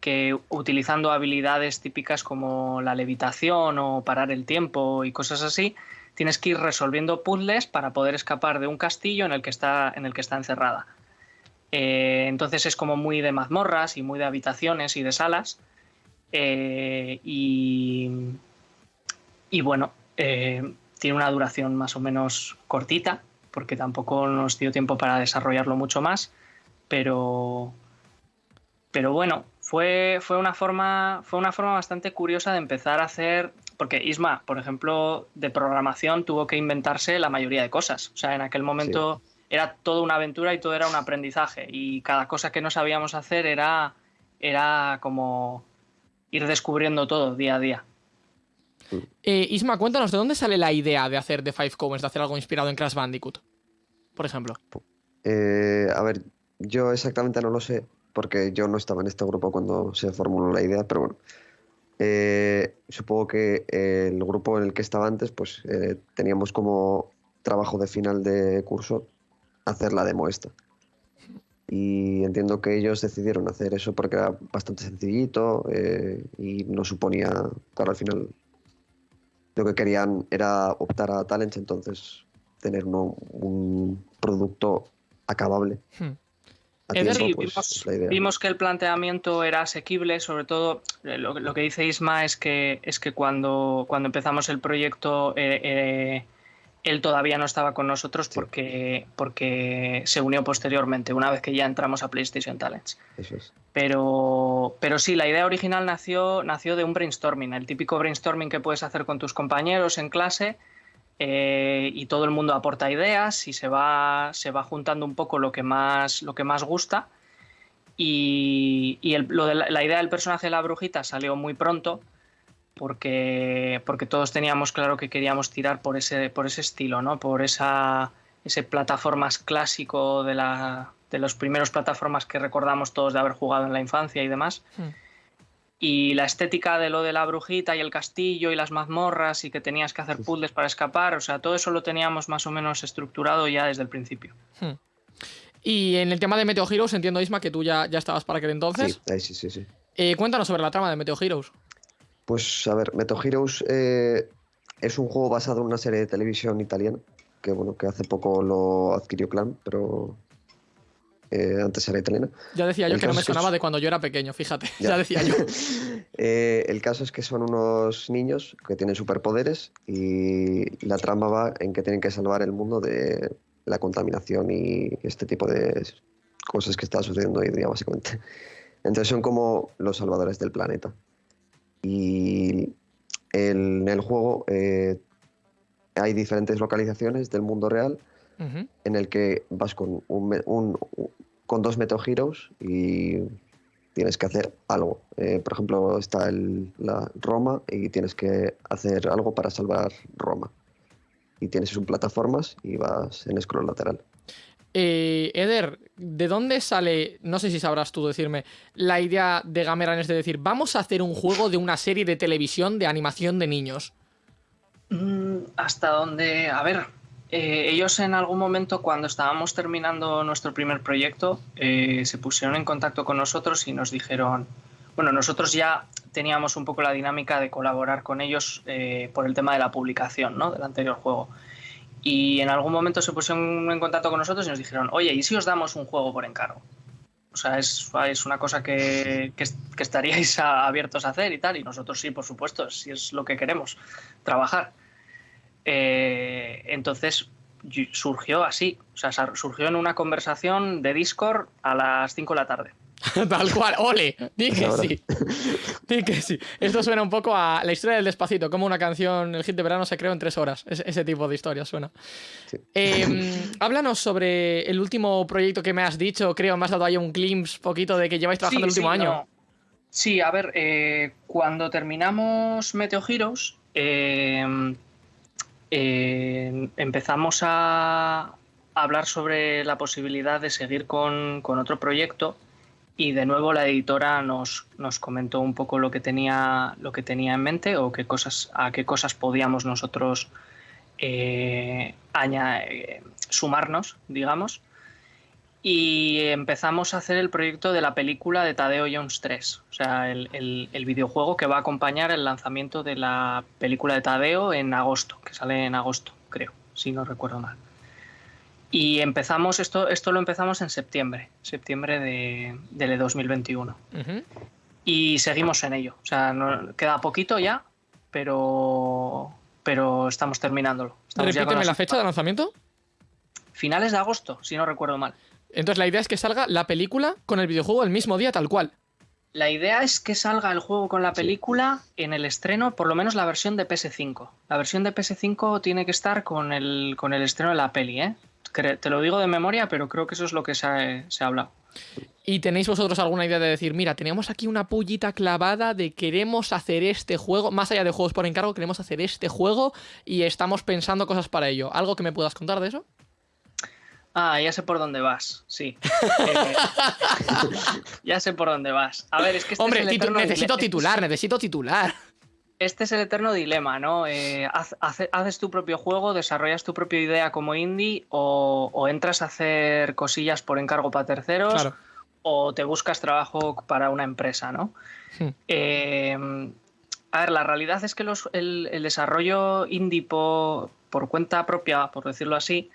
que utilizando habilidades típicas como la levitación o parar el tiempo y cosas así, tienes que ir resolviendo puzzles para poder escapar de un castillo en el que está, en el que está encerrada. Eh, entonces es como muy de mazmorras y muy de habitaciones y de salas eh, y, bueno, eh, tiene una duración más o menos cortita, porque tampoco nos dio tiempo para desarrollarlo mucho más, pero, pero bueno, fue, fue, una forma, fue una forma bastante curiosa de empezar a hacer, porque Isma, por ejemplo, de programación tuvo que inventarse la mayoría de cosas, o sea, en aquel momento... Era toda una aventura y todo era un aprendizaje. Y cada cosa que no sabíamos hacer era, era como ir descubriendo todo día a día. Eh, Isma, cuéntanos, ¿de dónde sale la idea de hacer The Five Covens, de hacer algo inspirado en Crash Bandicoot, por ejemplo? Eh, a ver, yo exactamente no lo sé, porque yo no estaba en este grupo cuando se formuló la idea, pero bueno. Eh, supongo que el grupo en el que estaba antes, pues teníamos como trabajo de final de curso hacer la demo esta y entiendo que ellos decidieron hacer eso porque era bastante sencillito eh, y no suponía, claro, al final lo que querían era optar a Talents, entonces tener un producto acabable. Hmm. Pues, vimos, que el planteamiento era asequible, sobre todo eh, lo, que dice Isma es que, es que cuando, cuando empezamos el proyecto eh, él todavía no estaba con nosotros porque, porque se unió posteriormente, una vez que ya entramos a PlayStation Talents. Eso es. Pero, pero sí, la idea original nació, nació de un brainstorming, el típico brainstorming que puedes hacer con tus compañeros en clase eh, y todo el mundo aporta ideas y se va, se va juntando un poco lo que más, lo que más gusta. Y, lo de la idea del personaje de la brujita salió muy pronto porque, porque todos teníamos claro que queríamos tirar por ese, por ese estilo, ¿no? por esa, ese plataformas clásico de, la, de los primeros plataformas que recordamos todos de haber jugado en la infancia y demás. Hmm. Y la estética de lo de la brujita y el castillo y las mazmorras y que tenías que hacer puzzles para escapar, o sea, todo eso lo teníamos más o menos estructurado ya desde el principio. Hmm. Y en el tema de Meteo Heroes, entiendo, Isma, que tú ya, ya estabas para aquel entonces. Sí, sí, sí. sí. Eh, cuéntanos sobre la trama de Meteo Heroes. Pues a ver, Meto Heroes eh, es un juego basado en una serie de televisión italiana, que bueno, que hace poco lo adquirió Clan, pero eh, antes era italiana. Ya decía yo que no me sonaba de cuando yo era pequeño, fíjate, ya, decía yo. Eh, el caso es que son unos niños que tienen superpoderes y la trama va en que tienen que salvar el mundo de la contaminación y este tipo de cosas que está sucediendo hoy día, básicamente. Entonces son como los salvadores del planeta. Y en el juego eh, hay diferentes localizaciones del mundo real en el que vas con, un, con dos Metal Heroes y, tienes que hacer algo. Eh, por ejemplo, está el, la Roma y tienes que hacer algo para salvar Roma. Y tienes un plataformas y vas en scroll lateral. Eh, Eder, ¿de dónde sale, no sé si sabrás tú decirme, la idea de Gameran es de decir, vamos a hacer un juego de una serie de televisión de animación de niños? Mm, hasta donde, a ver, eh, ellos en algún momento cuando estábamos terminando nuestro primer proyecto eh, se pusieron en contacto con nosotros y nos dijeron, bueno, nosotros ya teníamos un poco la dinámica de colaborar con ellos por el tema de la publicación ¿no? del anterior juego. Y en algún momento se pusieron en contacto con nosotros y nos dijeron, oye, ¿y si os damos un juego por encargo? O sea, es, es una cosa que, que, estaríais abiertos a hacer y tal. Y nosotros sí, por supuesto, si es lo que queremos, trabajar. Eh, entonces surgió así, o sea, surgió en una conversación de Discord a las 5 de la tarde. Tal cual, ole, di que sí. Di que sí. Esto suena un poco a la historia del despacito, como una canción, el hit de verano se creó en tres horas. Es- ese tipo de historia suena. Sí. Eh, háblanos sobre el último proyecto que me has dicho, creo, me has dado ahí un glimpse poquito de que lleváis trabajando el último sí, año. no. Sí, a ver, eh, cuando terminamos Meteo Heroes, eh, eh, empezamos a hablar sobre la posibilidad de seguir con, con otro proyecto y de nuevo la editora nos, nos comentó un poco lo que tenía, lo que tenía en mente o qué cosas, a qué cosas podíamos nosotros eh, eh, sumarnos, digamos. Y empezamos a hacer el proyecto de la película de Tadeo Jones 3, o sea, el- el videojuego que va a acompañar el lanzamiento de la película de Tadeo en agosto, que sale en agosto, creo, si no recuerdo mal. Y empezamos, esto, esto lo empezamos en septiembre, septiembre de, del 2021. Ujú. Y seguimos en ello, o sea, no- queda poquito ya, pero, pero estamos terminándolo. Estamos Repíteme la fecha de lanzamiento. Finales de agosto, si no recuerdo mal. Entonces la idea es que salga la película con el videojuego el mismo día, tal cual. La idea es que salga el juego con la película en el estreno, por lo menos la versión de PS5. La versión de PS5 tiene que estar con el, con el estreno de la peli, ¿eh? Te lo digo de memoria, pero creo que eso es lo que se ha, se ha hablado. ¿Y tenéis vosotros alguna idea de decir, mira, tenemos aquí una pullita clavada de queremos hacer este juego, más allá de juegos por encargo, queremos hacer este juego y estamos pensando cosas para ello? ¿Algo que me puedas contar de eso? Ah, ya sé por dónde vas, sí. Eh, ya sé por dónde vas. A ver, es que este Hombre, es titu- necesito titular, necesito titular. Este es el eterno dilema, ¿no? Eh, haz- hace- haces tu propio juego, desarrollas tu propia idea como indie o, o entras a hacer cosillas por encargo para terceros Claro. o te buscas trabajo para una empresa, ¿no? Hmm. Eh, a ver, la realidad es que los- el, el desarrollo indie po- por, cuenta propia, por decirlo así,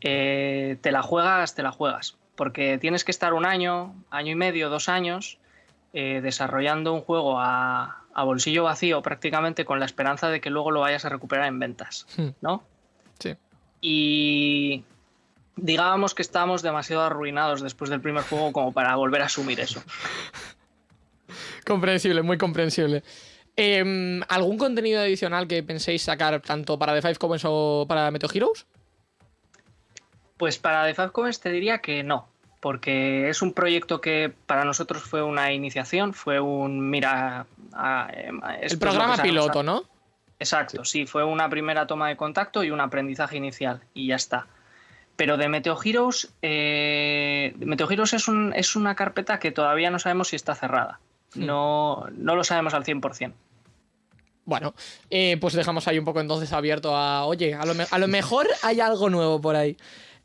eh, te la juegas, te la juegas. Porque tienes que estar un año, año y medio, dos años, eh, desarrollando un juego a, a bolsillo vacío prácticamente con la esperanza de que luego lo vayas a recuperar en ventas, Hmm. ¿no? Sí. Y digábamos que estábamos demasiado arruinados después del primer juego como para volver a asumir eso. Comprensible, muy comprensible. Em, ¿Algún contenido adicional que penséis sacar tanto para The Five Covens o para Meteo Heroes? Pues para The Five Covens te diría que no, porque es un proyecto que para nosotros fue una iniciación, fue un mira. a- em, El programa piloto. ¿no? Exacto, sí, fue una primera toma de contacto y un aprendizaje inicial, y ya está. Pero de Meteo Heroes, eh, Meteo Heroes es, un- es una carpeta que todavía no sabemos si está cerrada. Hmm. No, no lo sabemos al 100%. Bueno, eh, pues dejamos ahí un poco entonces abierto a, oye, a lo, me- a lo mejor hay algo nuevo por ahí.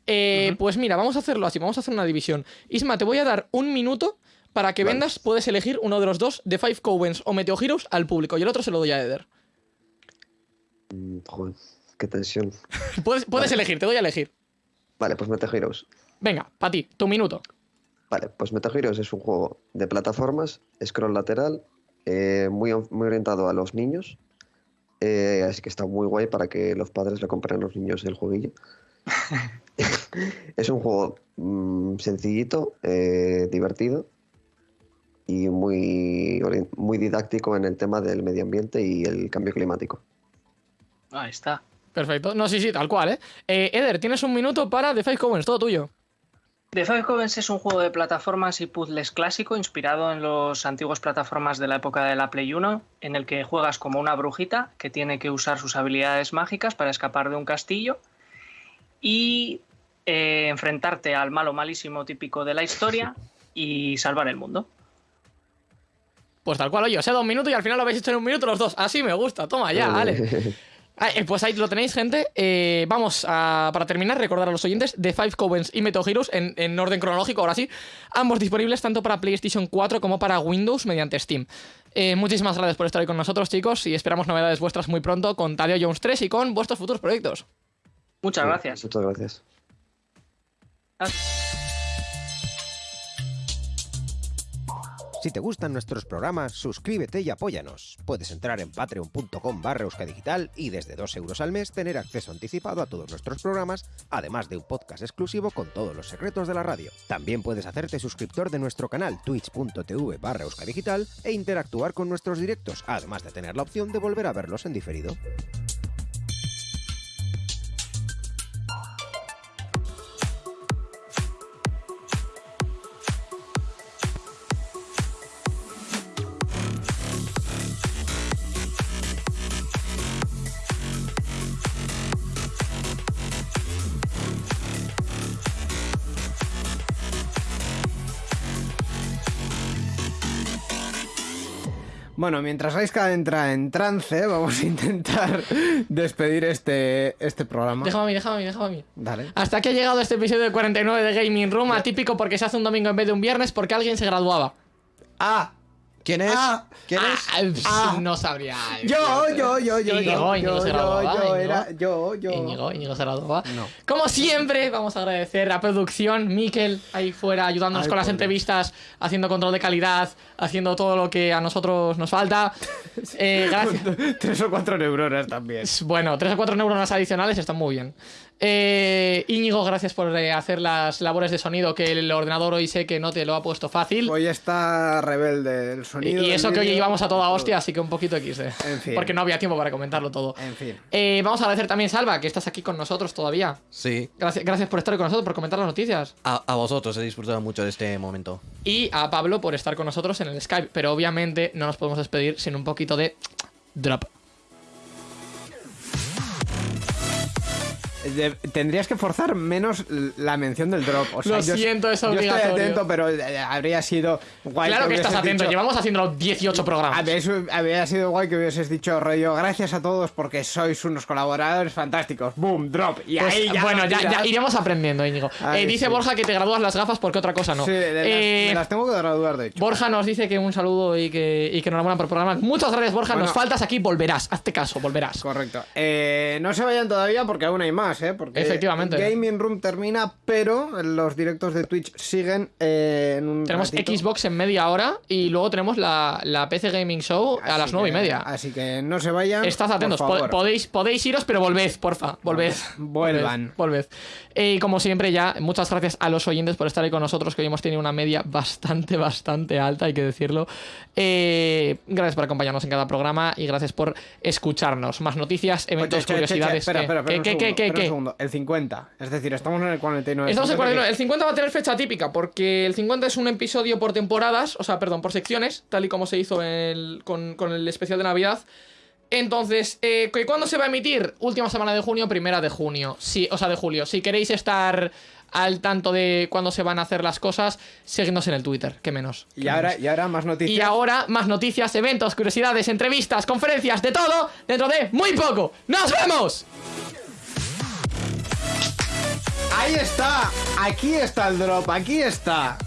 Eh, Pues mira, vamos a hacerlo así, vamos a hacer una división. Isma, te voy a dar un minuto para que Vale. vendas, puedes elegir uno de los dos, de Five Covens o Meteo Heroes, al público, y el otro se lo doy a Eder. Mm, Joder, qué tensión. Puedes, puedes elegir, te doy a elegir. Vale, pues Meta Heroes. Venga, para ti, tu minuto. Vale, pues Meta Heroes es un juego de plataformas, scroll lateral, eh, muy, muy orientado a los niños. eh, así que está muy guay para que los padres le compren a los niños el jueguillo. es un juego mm, sencillito, eh, divertido y muy, muy didáctico en el tema del medio ambiente y el cambio climático. Ahí está. Perfecto. No, sí, sí, tal cual, ¿eh? Eh, Eder, tienes un minuto para The Five Covens, todo tuyo. The Five Covens es un juego de plataformas y puzzles clásico inspirado en los antiguos plataformas de la época de la Play 1, en el que juegas como una brujita que tiene que usar sus habilidades mágicas para escapar de un castillo y eh, enfrentarte al malo malísimo típico de la historia y salvar el mundo. Pues tal cual, oye, o sea, dos minutos y al final lo habéis hecho en un minuto los dos. Así me gusta, toma ya, vale. Ah, eh, Pues ahí lo tenéis, gente. Eh, vamos a, para terminar, recordar a los oyentes de Five Covens y Metal Heroes en, en orden cronológico, ahora sí. Ambos disponibles tanto para PlayStation 4 como para Windows mediante Steam. Eh, muchísimas gracias por estar ahí con nosotros, chicos, y esperamos novedades vuestras muy pronto con Tadeo Jones 3 y con vuestros futuros proyectos. Muchas gracias. Muchas gracias. Si te gustan nuestros programas, suscríbete y apóyanos. Puedes entrar en patreon.com barra euskadigital y desde 2 euros al mes tener acceso anticipado a todos nuestros programas, además de un podcast exclusivo con todos los secretos de la radio. También puedes hacerte suscriptor de nuestro canal twitch.tv barra euskadigital e interactuar con nuestros directos, además de tener la opción de volver a verlos en diferido. Bueno, mientras Aiska entra en trance, vamos a intentar despedir este, este programa. Déjame a mí, déjame a mí, déjame a mí. Dale. Hasta aquí ha llegado este episodio de 49 de Gaming Room, atípico porque se hace un domingo en vez de un viernes porque alguien se graduaba. Ah, ¿Quién es? Ah. ¿Quién es? Ah, pss, Ah. no sabría. yo, yo, yo, yo, Íñigo, yo, Íñigo yo, era, yo, yo. Íñigo, Íñigo se graduaba. No. Como siempre, vamos a agradecer a producción, Miquel, ahí fuera, ayudándonos Ay, con las entrevistas, haciendo control de calidad, haciendo todo lo que a nosotros nos falta. Eh, gracias. Tres o cuatro neuronas también. Bueno, tres o cuatro neuronas adicionales están muy bien. Eh, Íñigo, gracias por eh, hacer las labores de sonido que el ordenador hoy sé que no te lo ha puesto fácil. Hoy está rebelde el sonido. y eso que hoy íbamos a toda hostia, así que un poquito XD. En fin. Porque no había tiempo para comentarlo todo. En fin. Eh, vamos a agradecer también, Salva, que estás aquí con nosotros todavía. Sí. Gracias, gracias por estar con nosotros, por comentar las noticias. A, a vosotros, he disfrutado mucho de este momento. Y a Pablo por estar con nosotros en el Skype. Pero obviamente no nos podemos despedir sin un poquito de drop. De- tendrías que forzar menos la mención del drop. O sea, Lo yo- siento, es Yo obligatorio. estoy atento, pero eh, habría sido guay. claro que estás atento, dicho- llevamos haciéndolo 18 programas. Habría, sido guay que hubieses dicho rollo, gracias a todos porque sois unos colaboradores fantásticos. Boom, drop. Y Pues, ahí ya bueno, ya, ya iremos aprendiendo, Íñigo. Eh, dice sí. Borja que te gradúas las gafas porque otra cosa no. Sí, de las- Eh, me las tengo que graduar, de hecho. Borja nos dice que un saludo y que, y que enhorabuena por el programa. Muchas gracias, Borja. Bueno. nos faltas aquí, volverás. Hazte caso, volverás. Correcto. No se vayan todavía porque aún hay más, ¿eh? Porque Efectivamente. Gaming Room termina, pero los directos de Twitch siguen eh, en un Tenemos ratito. Xbox en media hora y luego tenemos la, la PC Gaming Show a las nueve y media. Así que no se vayan. Estad atentos, por po- favor. podéis, podéis iros, pero volved, porfa, volved. Vuelvan. Volved. Eh, Y como siempre, ya, muchas gracias a los oyentes por estar ahí con nosotros, que hoy hemos tenido una media bastante, bastante alta, hay que decirlo. Eh, gracias por acompañarnos en cada programa y gracias por escucharnos. Más noticias, eventos, Oye, che, che, che, curiosidades. Espera, ¿qué? espera, espera. ¿Qué, qué, un segundo. El 50. Es decir, estamos en el 49. Estamos en Entonces, 49. El 50 va a tener fecha típica porque el 50 es un episodio por temporadas, o sea, perdón, por secciones, tal y como se hizo el- con, con el especial de Navidad. Entonces, eh, ¿que ¿cuándo se va a emitir? Última semana de junio, primera de junio. Sí, o sea, de julio. Si queréis estar al tanto de cuándo se van a hacer las cosas, seguidnos en el Twitter, que menos. Y ahora, y ahora más noticias. Y ahora, más noticias, eventos, curiosidades, entrevistas, conferencias, de todo, dentro de muy poco. ¡Nos vemos! Ahí está, aquí está el drop, aquí está.